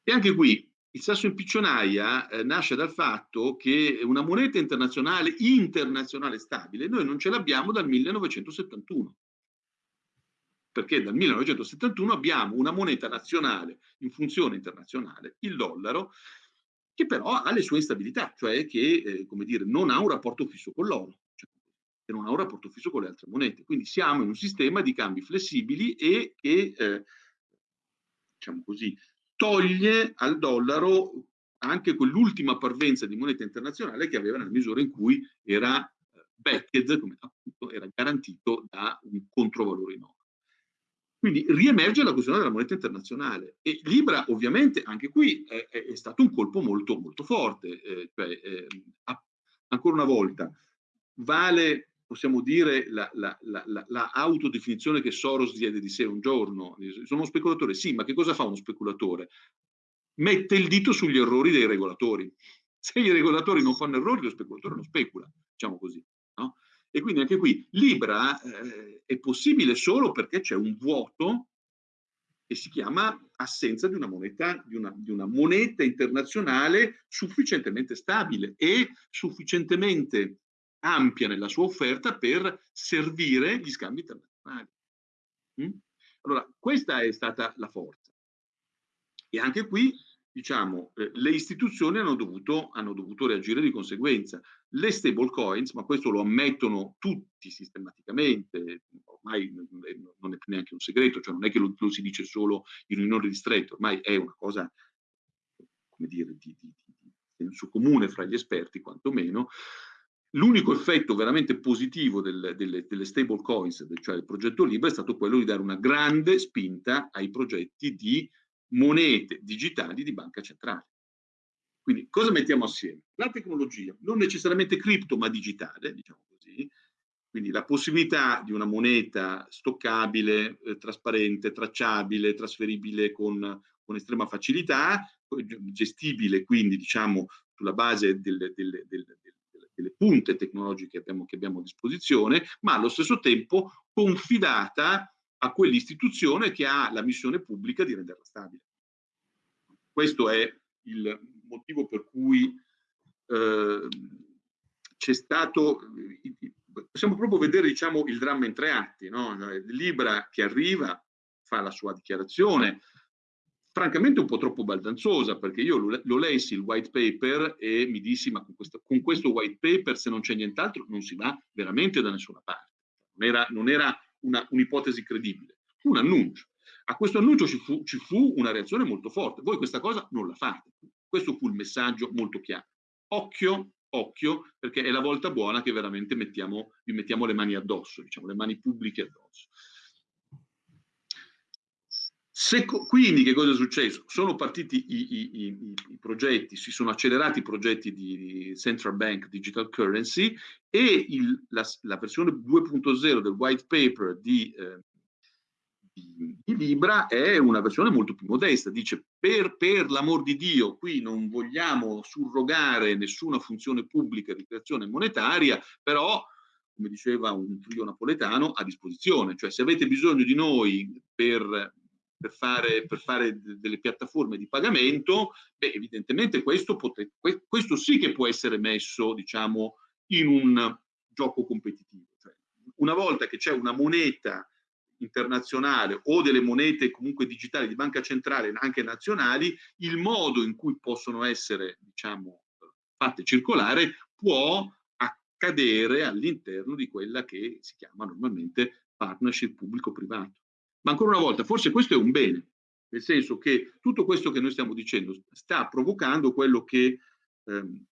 Speaker 2: E anche qui il sasso in piccionaia eh, nasce dal fatto che una moneta internazionale, internazionale stabile, noi non ce l'abbiamo dal 1971. Perché dal 1971 abbiamo una moneta nazionale in funzione internazionale, il dollaro, che però ha le sue instabilità, cioè che eh, come dire, non ha un rapporto fisso con l'oro, che non ha un rapporto fisso con le altre monete. Quindi siamo in un sistema di cambi flessibili e che, eh, diciamo così, toglie al dollaro anche quell'ultima parvenza di moneta internazionale che aveva nella misura in cui era eh, backed, come appunto era garantito da un controvalore in oro. Quindi riemerge la questione della moneta internazionale e Libra ovviamente anche qui è, è stato un colpo molto, molto forte, eh, cioè, eh, ancora una volta vale possiamo dire la, la, la, la, autodefinizione che Soros diede di sé un giorno. Sono uno speculatore, sì, ma che cosa fa uno speculatore? Mette il dito sugli errori dei regolatori. Se i regolatori non fanno errori, lo speculatore non specula, diciamo così. No? E quindi anche qui Libra eh, è possibile solo perché c'è un vuoto che si chiama assenza di una moneta, di una, di una moneta internazionale sufficientemente stabile e sufficientemente ampia nella sua offerta per servire gli scambi internazionali. Mm? Allora, questa è stata la forza. E anche qui, diciamo, eh, le istituzioni hanno dovuto, hanno dovuto reagire di conseguenza. Le stable coins, ma questo lo ammettono tutti sistematicamente, ormai non è più neanche un segreto, cioè non è che lo, lo si dice solo in riunione di stretto, ormai è una cosa, come dire, di, di, di senso comune fra gli esperti, quantomeno, L'unico effetto veramente positivo del, delle, delle stable coins, cioè del progetto Libra, è stato quello di dare una grande spinta ai progetti di monete digitali di banca centrale. Quindi cosa mettiamo assieme? La tecnologia, non necessariamente cripto ma digitale, diciamo così, quindi la possibilità di una moneta stoccabile, eh, trasparente, tracciabile, trasferibile con, con, estrema facilità, gestibile quindi diciamo sulla base delle, delle, delle, delle punte tecnologiche che abbiamo, che abbiamo a disposizione, ma allo stesso tempo confidata a quell'istituzione che ha la missione pubblica di renderla stabile. Questo è il motivo per cui eh, c'è stato, possiamo proprio vedere diciamo, il dramma in tre atti, no? Libra che arriva, fa la sua dichiarazione, francamente un po' troppo baldanzosa, perché io lo, lo lessi il white paper e mi dissi, ma con questo, con questo white paper se non c'è nient'altro non si va veramente da nessuna parte. Non era, non era un'ipotesi credibile, fu un annuncio. A questo annuncio ci fu, ci fu una reazione molto forte. Voi questa cosa non la fate. Questo fu il messaggio molto chiaro. Occhio, occhio, perché è la volta buona che veramente mettiamo, vi mettiamo le mani addosso, diciamo, le mani pubbliche addosso. Se, quindi che cosa è successo? Sono partiti i, i, i, i, progetti, si sono accelerati i progetti di Central Bank Digital Currency e il, la, la, versione 2.0 del white paper di, eh, di, di, Libra è una versione molto più modesta. Dice per, per l'amor di Dio qui non vogliamo surrogare nessuna funzione pubblica di creazione monetaria, però come diceva un trio napoletano, a disposizione. Cioè se avete bisogno di noi per per fare, per fare delle piattaforme di pagamento, beh, evidentemente questo, potre, questo sì che può essere messo, diciamo, in un gioco competitivo. Cioè, una volta che c'è una moneta internazionale o delle monete comunque digitali di banca centrale anche nazionali, il modo in cui possono essere, diciamo, fatte circolare può accadere all'interno di quella che si chiama normalmente partnership pubblico-privato. Ma ancora una volta, forse questo è un bene, nel senso che tutto questo che noi stiamo dicendo sta provocando quello che ehm,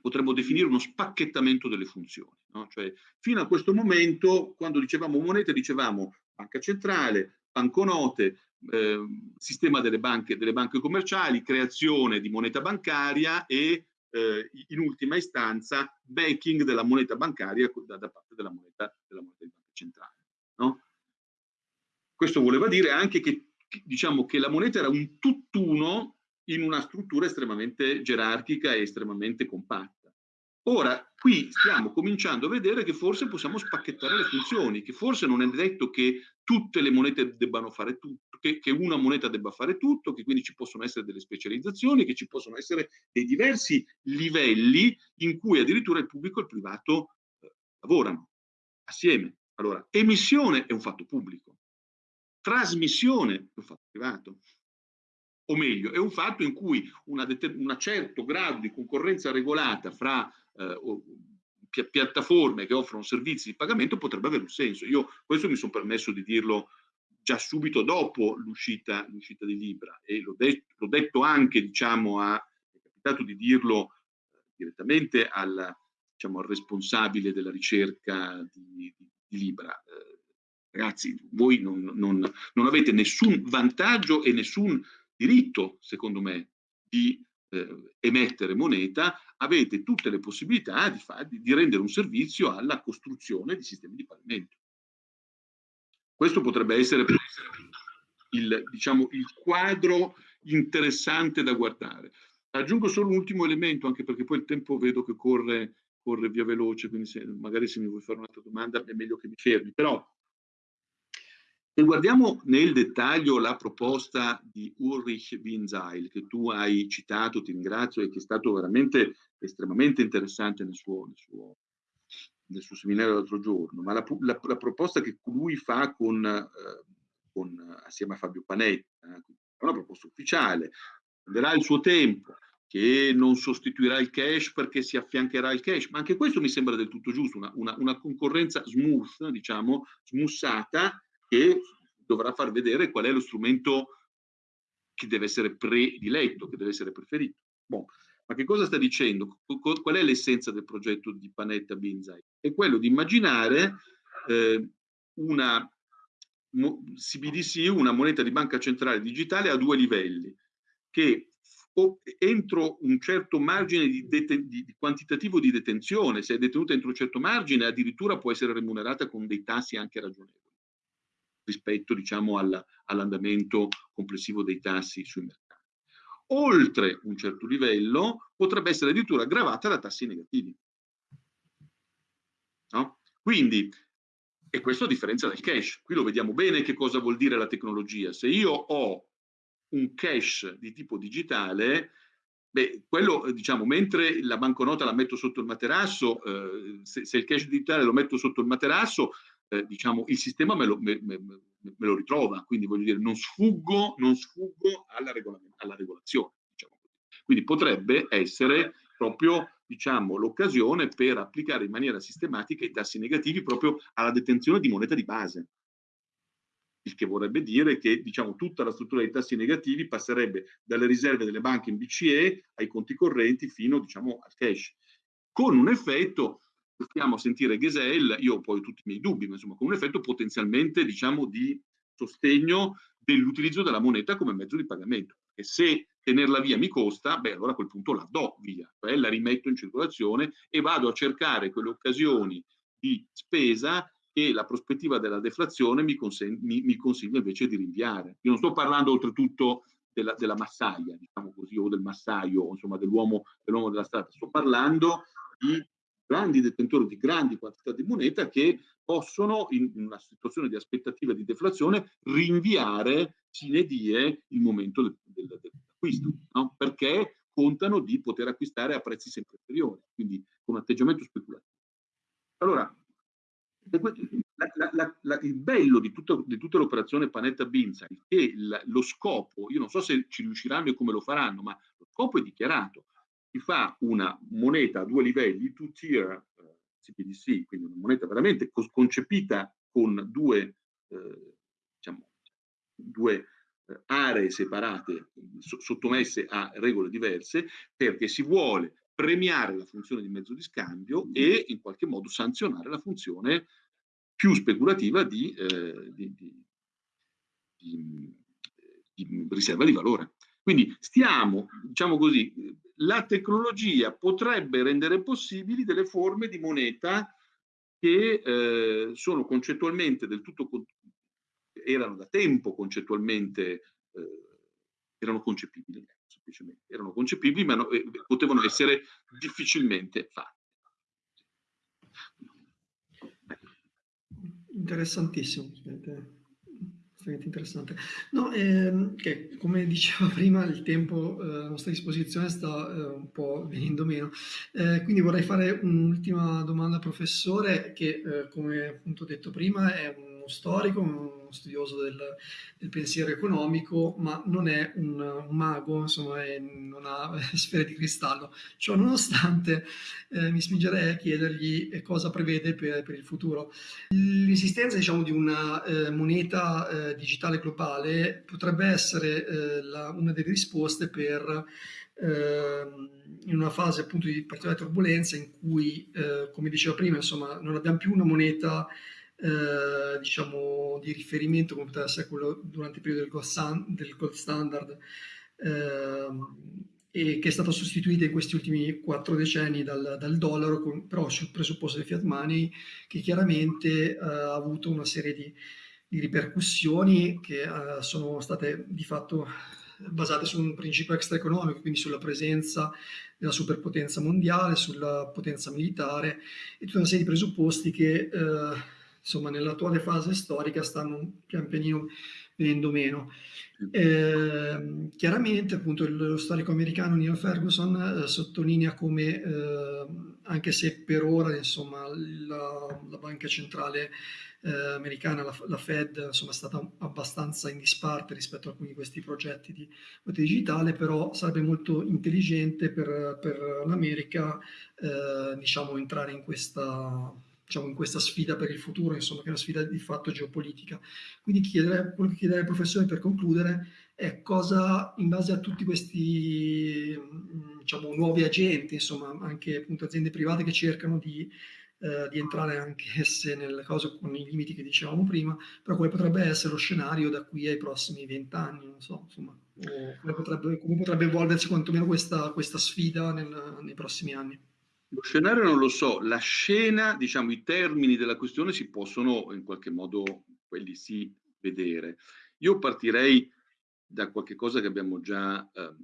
Speaker 2: potremmo definire uno spacchettamento delle funzioni. No? Cioè, fino a questo momento, quando dicevamo monete, dicevamo banca centrale, banconote, eh, sistema delle banche, delle banche commerciali, creazione di moneta bancaria e eh, in ultima istanza backing della moneta bancaria da, da parte della moneta, della moneta di banca centrale. No? Questo voleva dire anche che, diciamo, che la moneta era un tutt'uno in una struttura estremamente gerarchica e estremamente compatta. Ora, qui stiamo cominciando a vedere che forse possiamo spacchettare le funzioni, che forse non è detto che tutte le monete debbano fare tutto, che, che, una moneta debba fare tutto, che quindi ci possono essere delle specializzazioni, che ci possono essere dei diversi livelli in cui addirittura il pubblico e il privato eh, lavorano assieme. Allora, emissione è un fatto pubblico, trasmissione è un fatto privato. O meglio, è un fatto in cui un certo grado di concorrenza regolata fra eh, pi piattaforme che offrono servizi di pagamento potrebbe avere un senso. Io questo mi sono permesso di dirlo già subito dopo l'uscita, di Libra e l'ho detto, detto, anche, diciamo, a, è capitato di dirlo eh, direttamente al, diciamo, al, responsabile della ricerca di, di, di Libra. Eh, ragazzi, voi non, non, non, avete nessun vantaggio e nessun diritto, secondo me, di eh, emettere moneta, avete tutte le possibilità di, far, di, rendere un servizio alla costruzione di sistemi di pagamento. Questo potrebbe essere il, diciamo, il quadro interessante da guardare. Aggiungo solo un ultimo elemento, anche perché poi il tempo vedo che corre, corre via veloce, quindi se, magari se mi vuoi fare un'altra domanda è meglio che mi fermi. Però se guardiamo nel dettaglio la proposta di Ulrich Winzeil, che tu hai citato, ti ringrazio, e che è stato veramente estremamente interessante nel suo, nel suo, nel suo seminario l'altro giorno, ma la, la, la, proposta che lui fa con, eh, con, assieme a Fabio Panetta, eh, è una proposta ufficiale, prenderà il suo tempo, che non sostituirà il cash perché si affiancherà il cash, ma anche questo mi sembra del tutto giusto, una, una, una concorrenza smooth, diciamo, smussata, che dovrà far vedere qual è lo strumento che deve essere prediletto, che deve essere preferito. Bon. Ma che cosa sta dicendo? Qual è l'essenza del progetto di Panetta Binzai? È quello di immaginare eh, una CBDC, una moneta di banca centrale digitale a due livelli, che entro un certo margine di, di, di, quantitativo di detenzione, se è detenuta entro un certo margine, addirittura può essere remunerata con dei tassi anche ragionevoli rispetto diciamo, all'andamento complessivo dei tassi sui mercati oltre un certo livello potrebbe essere addirittura aggravata da tassi negativi. No? Quindi, e questo a differenza del cash, qui lo vediamo bene che cosa vuol dire la tecnologia. Se io ho un cash di tipo digitale, beh, quello, diciamo, mentre la banconota la metto sotto il materasso, eh, se, se, il cash digitale lo metto sotto il materasso, eh, diciamo, il sistema me lo, me, me, me lo, ritrova, quindi voglio dire, non sfuggo, non sfuggo alla, alla regolazione. Diciamo quindi potrebbe essere proprio diciamo, l'occasione per applicare in maniera sistematica i tassi negativi proprio alla detenzione di moneta di base. Il che vorrebbe dire che diciamo, tutta la struttura dei tassi negativi passerebbe dalle riserve delle banche in BCE ai conti correnti fino diciamo, al cash, con un effetto possiamo sentire Gesell, io ho poi tutti i miei dubbi, ma insomma con un effetto potenzialmente diciamo di sostegno dell'utilizzo della moneta come mezzo di pagamento. E se tenerla via mi costa, beh allora a quel punto la do via, cioè la rimetto in circolazione e vado a cercare quelle occasioni di spesa che la prospettiva della deflazione mi, mi, mi consiglia invece di rinviare. Io non sto parlando oltretutto della, della massaia, diciamo così, o del massaio, insomma dell'uomo dell della strada, sto parlando di grandi detentori di grandi quantità di moneta che possono, in una situazione di aspettativa di deflazione, rinviare sine die il momento del, del, dell'acquisto, no? perché contano di poter acquistare a prezzi sempre inferiori, quindi con atteggiamento speculativo. Allora, la, la, la, il bello di, tutto, di tutta l'operazione Panetta Binza è che lo scopo, io non so se ci riusciranno e come lo faranno, ma lo scopo è dichiarato, si fa una moneta a due livelli, two-tier eh, CBDC, quindi una moneta veramente concepita con due, eh, diciamo, due eh, aree separate, so sottomesse a regole diverse, perché si vuole premiare la funzione di mezzo di scambio e in qualche modo sanzionare la funzione più speculativa di, eh, di, di, di riserva di valore. Quindi stiamo, diciamo così, la tecnologia potrebbe rendere possibili delle forme di moneta che eh, sono concettualmente del tutto, erano da tempo concettualmente, eh, erano concepibili, semplicemente, erano concepibili ma no, eh, potevano essere difficilmente fatte.
Speaker 1: Interessantissimo estremamente interessante. No, ehm, che, come diceva prima, il tempo eh, a nostra disposizione sta eh, un po' venendo meno. Eh, quindi vorrei fare un'ultima domanda al professore che, eh, come appunto detto prima, è un uno storico, uno studioso del, del pensiero economico, ma non è un, un mago, insomma, è, non ha sfere di cristallo. Ciò nonostante eh, mi spingerei a chiedergli cosa prevede per, per il futuro. L'esistenza diciamo, di una eh, moneta eh, digitale globale potrebbe essere eh, la, una delle risposte per Ehm, in una fase appunto di particolare turbolenza in cui, eh, come dicevo prima, insomma, non abbiamo più una moneta eh, diciamo di riferimento come poteva essere quello durante il periodo del gold, stand, del gold standard eh, e che è stata sostituita in questi ultimi quattro decenni dal, dal dollaro, con, però sul presupposto del fiat money, che chiaramente eh, ha avuto una serie di, di ripercussioni che eh, sono state di fatto basate su un principio extraeconomico, quindi sulla presenza della superpotenza mondiale, sulla potenza militare e tutta una serie di presupposti che eh, insomma nell'attuale fase storica stanno pian pianino venendo meno. Eh, chiaramente appunto lo storico americano Neil Ferguson eh, sottolinea come eh, anche se per ora insomma la, la banca centrale eh, americana, la, la, Fed, insomma, è stata abbastanza in disparte rispetto a alcuni di questi progetti di moneta digitale, però sarebbe molto intelligente per, per l'America, eh, diciamo, entrare in questa, diciamo, in questa sfida per il futuro, insomma, che è una sfida di fatto geopolitica. Quindi chiedere, quello che chiederei al professore per concludere è cosa, in base a tutti questi diciamo, nuovi agenti, insomma, anche appunto aziende private che cercano di eh, di entrare anche se nelle cose con i limiti che dicevamo prima, però quale potrebbe essere lo scenario da qui ai prossimi vent'anni, non so, insomma, come potrebbe, come potrebbe evolversi quantomeno questa, questa sfida nel, nei prossimi anni.
Speaker 2: Lo scenario non lo so, la scena, diciamo, i termini della questione si possono in qualche modo, quelli sì, vedere. Io partirei da qualche cosa che abbiamo già eh,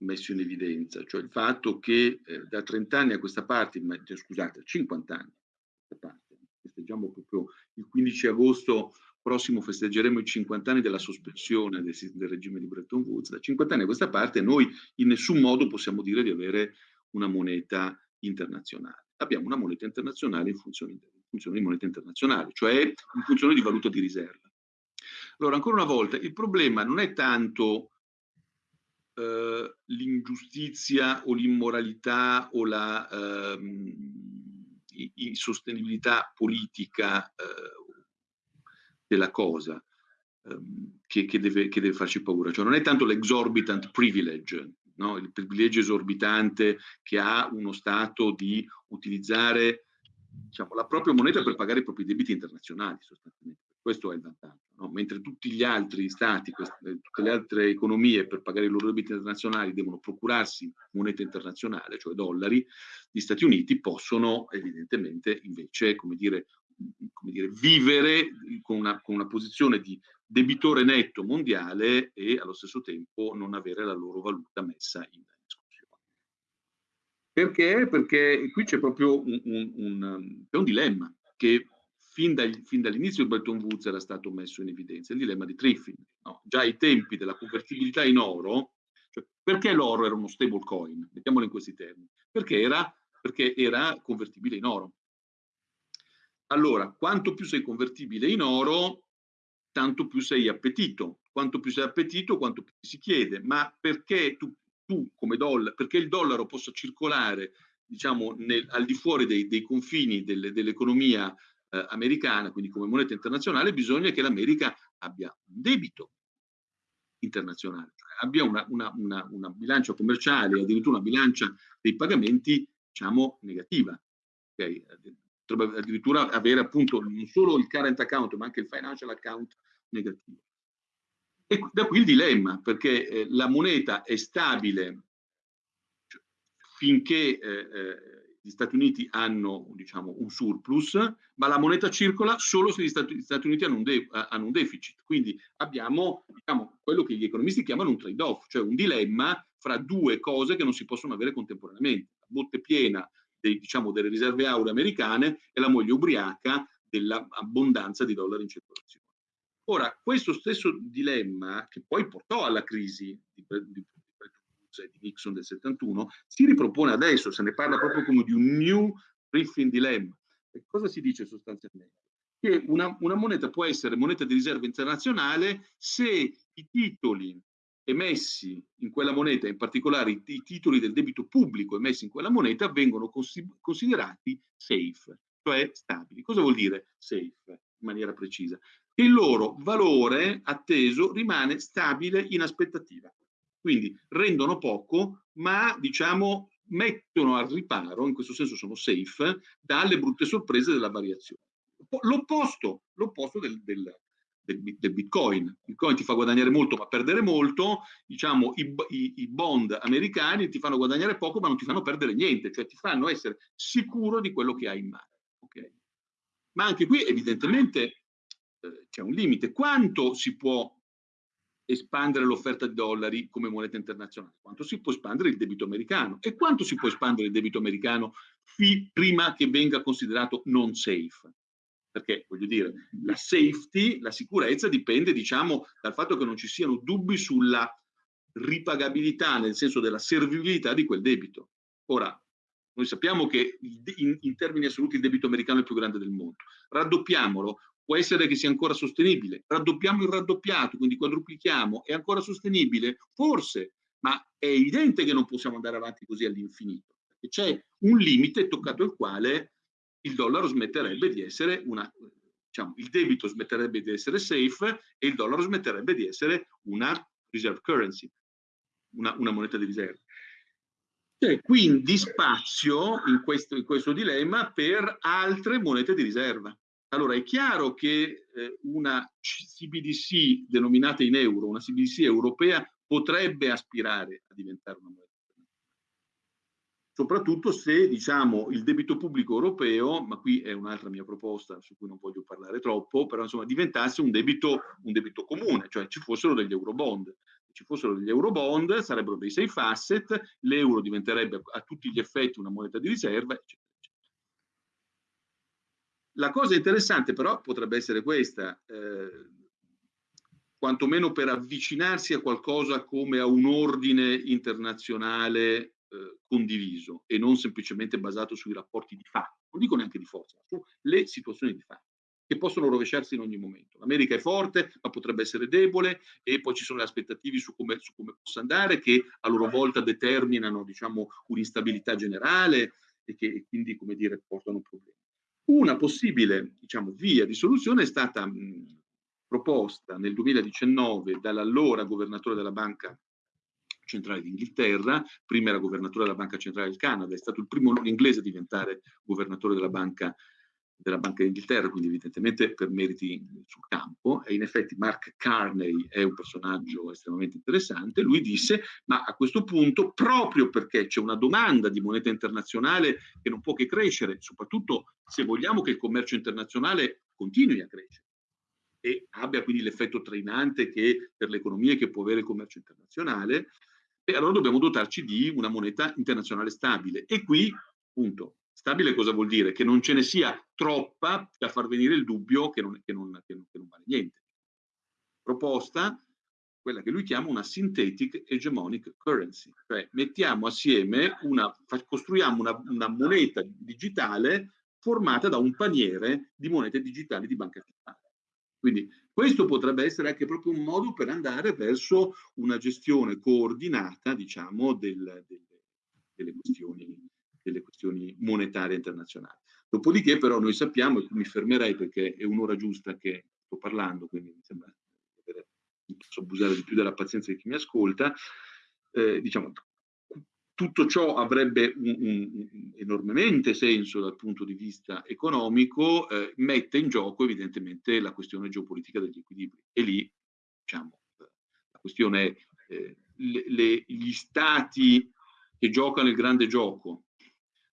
Speaker 2: messo in evidenza, cioè il fatto che eh, da 30 anni a questa parte, ma, cioè, scusate, 50 anni a questa parte, festeggiamo proprio il 15 agosto prossimo festeggeremo i 50 anni della sospensione del, del, regime di Bretton Woods, da 50 anni a questa parte noi in nessun modo possiamo dire di avere una moneta internazionale. Abbiamo una moneta internazionale in funzione, in funzione di moneta internazionale, cioè in funzione di valuta di riserva. Allora, ancora una volta, il problema non è tanto eh, l'ingiustizia o l'immoralità o la ehm, insostenibilità politica eh, della cosa ehm, che, che, deve, che, deve, farci paura. Cioè non è tanto l'exorbitant privilege, no? il privilegio esorbitante che ha uno Stato di utilizzare diciamo, la propria moneta per pagare i propri debiti internazionali sostanzialmente. Questo è il vantaggio. No? Mentre tutti gli altri stati, queste, eh, tutte le altre economie per pagare i loro debiti internazionali devono procurarsi moneta internazionale, cioè dollari, gli Stati Uniti possono evidentemente invece, come dire, come dire vivere con una, con una posizione di debitore netto mondiale e allo stesso tempo non avere la loro valuta messa in discussione. Perché? Perché qui c'è proprio un, un, un, un dilemma che fin, dal, fin dall'inizio di Bretton Woods era stato messo in evidenza, il dilemma di Triffin. No? Già ai tempi della convertibilità in oro, cioè, perché l'oro era uno stable coin? Mettiamolo in questi termini. Perché era, perché era convertibile in oro. Allora, quanto più sei convertibile in oro, tanto più sei appetito. Quanto più sei appetito, quanto più si chiede. Ma perché tu, tu come dollaro, perché il dollaro possa circolare diciamo, nel, al di fuori dei, dei confini delle, dell'economia eh, americana, quindi come moneta internazionale, bisogna che l'America abbia un debito internazionale, cioè abbia una, una, una, una bilancia commerciale, addirittura una bilancia dei pagamenti, diciamo, negativa. Okay? Potrebbe addirittura avere appunto non solo il current account, ma anche il financial account negativo. E da qui il dilemma, perché eh, la moneta è stabile cioè, finché eh, eh, gli Stati Uniti hanno diciamo, un surplus, ma la moneta circola solo se gli Stati, gli Stati Uniti hanno un, de, hanno un, deficit. Quindi abbiamo diciamo, quello che gli economisti chiamano un trade-off, cioè un dilemma fra due cose che non si possono avere contemporaneamente. La botte piena dei, diciamo, delle riserve auree americane e la moglie ubriaca dell'abbondanza di dollari in circolazione. Ora, questo stesso dilemma, che poi portò alla crisi di, di di Nixon del 71, si ripropone adesso, se ne parla proprio come di un new briefing dilemma. E cosa si dice sostanzialmente? che una, una moneta può essere moneta di riserva internazionale se i titoli emessi in quella moneta, in particolare i, i, titoli del debito pubblico emessi in quella moneta, vengono considerati safe, cioè stabili. Cosa vuol dire safe in maniera precisa? Il loro valore atteso rimane stabile in aspettativa. Quindi rendono poco, ma diciamo mettono al riparo, in questo senso sono safe, dalle brutte sorprese della variazione. L'opposto, del, del, del, del, Bitcoin. Bitcoin ti fa guadagnare molto ma perdere molto, diciamo i, i, i, bond americani ti fanno guadagnare poco ma non ti fanno perdere niente, cioè ti fanno essere sicuro di quello che hai in mano. Okay? Ma anche qui evidentemente c'è un limite. Quanto si può espandere l'offerta di dollari come moneta internazionale? Quanto si può espandere il debito americano? E quanto si può espandere il debito americano prima che venga considerato non safe? perché voglio dire, la safety, la sicurezza dipende diciamo dal fatto che non ci siano dubbi sulla ripagabilità, nel senso della servibilità di quel debito. Ora, noi sappiamo che in, in termini assoluti il debito americano è il più grande del mondo. Raddoppiamolo, può essere che sia ancora sostenibile. Raddoppiamo il raddoppiato, quindi quadruplichiamo, è ancora sostenibile? Forse, ma è evidente che non possiamo andare avanti così all'infinito. C'è un limite toccato il quale il dollaro smetterebbe di essere una, diciamo, il debito smetterebbe di essere safe e il dollaro smetterebbe di essere una reserve currency, una, una moneta di riserva. C'è quindi spazio in questo, in questo, dilemma per altre monete di riserva. Allora è chiaro che eh, una CBDC denominata in euro, una CBDC europea, potrebbe aspirare a diventare una moneta soprattutto se diciamo, il debito pubblico europeo, ma qui è un'altra mia proposta su cui non voglio parlare troppo, però insomma diventasse un debito, un debito comune, cioè ci fossero degli eurobond. Se ci fossero degli eurobond sarebbero dei safe asset, l'euro diventerebbe a tutti gli effetti una moneta di riserva, eccetera. La cosa interessante però potrebbe essere questa, eh, quantomeno per avvicinarsi a qualcosa come a un ordine internazionale eh, condiviso e non semplicemente basato sui rapporti di fatto, non dico neanche di forza, sulle situazioni di fatto che possono rovesciarsi in ogni momento. L'America è forte, ma potrebbe essere debole, e poi ci sono le aspettative su come, su come possa andare, che a loro volta determinano diciamo, un'instabilità generale e che quindi, come dire, portano problemi. Una possibile diciamo, via di soluzione è stata mh, proposta nel 2019 dall'allora governatore della Banca centrale d'Inghilterra, prima era governatore della Banca Centrale del Canada, è stato il primo inglese a diventare governatore della Banca della Banca d'Inghilterra, quindi evidentemente per meriti sul campo, e in effetti Mark Carney è un personaggio estremamente interessante, lui disse, ma a questo punto, proprio perché c'è una domanda di moneta internazionale che non può che crescere, soprattutto se vogliamo che il commercio internazionale continui a crescere, e abbia quindi l'effetto trainante che per le economie che può avere il commercio internazionale, e allora dobbiamo dotarci di una moneta internazionale stabile. E qui, appunto, stabile cosa vuol dire? Che non ce ne sia troppa da far venire il dubbio che non, che non, che non, che non vale niente. Proposta, quella che lui chiama una synthetic hegemonic currency, cioè mettiamo assieme una, costruiamo una, una moneta digitale formata da un paniere di monete digitali di banca centrale. Quindi questo potrebbe essere anche proprio un modo per andare verso una gestione coordinata, diciamo, del, del, delle, questioni, delle, questioni, monetarie internazionali. Dopodiché però noi sappiamo, e qui mi fermerei perché è un'ora giusta che sto parlando, quindi mi sembra che posso abusare di più della pazienza di chi mi ascolta, eh, diciamo, tutto ciò avrebbe un, un, un enormemente senso dal punto di vista economico, eh, mette in gioco evidentemente la questione geopolitica degli equilibri. E lì, diciamo, la questione è eh, le, le, gli stati che giocano il grande gioco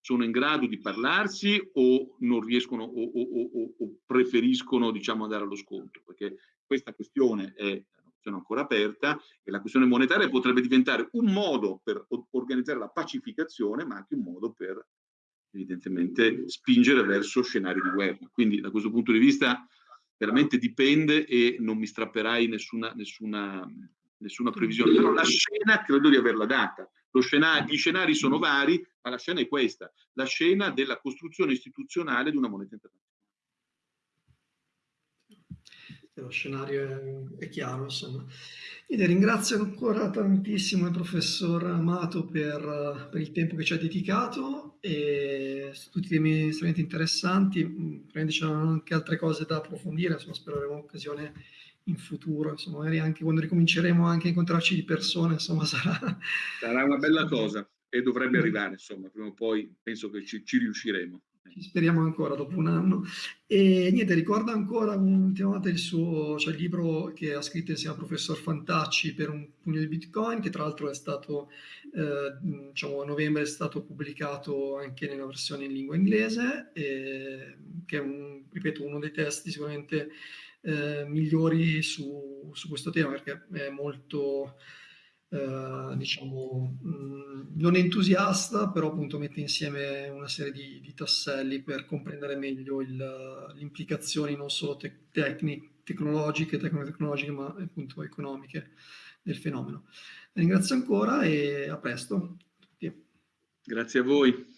Speaker 2: sono in grado di parlarsi o non riescono o, o, o, o preferiscono diciamo, andare allo scontro? Perché questa questione è ancora aperta e la questione monetaria potrebbe diventare un modo per organizzare la pacificazione, ma anche un modo per evidentemente spingere verso scenari di guerra. Quindi da questo punto di vista veramente dipende e non mi strapperai nessuna, nessuna, nessuna previsione. Però la scena credo di averla data. Scenario, gli scenari sono vari, ma la scena è questa, la scena della costruzione istituzionale di una moneta internazionale.
Speaker 1: lo scenario è, è chiaro, insomma. Quindi ringrazio ancora tantissimo il professor Amato per, per, il tempo che ci ha dedicato e tutti i temi estremamente interessanti. Probabilmente c'erano anche altre cose da approfondire, insomma, spero avremo occasione in futuro, insomma, magari anche quando ricominceremo anche a incontrarci di persona, insomma, sarà...
Speaker 2: Sarà una bella cosa e dovrebbe arrivare, insomma, prima o poi penso che ci, ci riusciremo.
Speaker 1: Ci speriamo ancora dopo un anno. E niente, ricordo ancora un'ultima volta il suo cioè il libro che ha scritto insieme al professor Fantacci per un pugno di Bitcoin, che tra l'altro è stato, eh, diciamo, a novembre è stato pubblicato anche nella versione in lingua inglese, e, che è, un, ripeto, uno dei testi sicuramente eh, migliori su, su, questo tema, perché è molto eh, diciamo, mh, mm, non entusiasta, però appunto mette insieme una serie di, di tasselli per comprendere meglio le implicazioni non solo te tecniche, tecnologiche, tecnologiche, ma appunto economiche del fenomeno. Ringrazio ancora e a presto.
Speaker 2: Grazie a voi.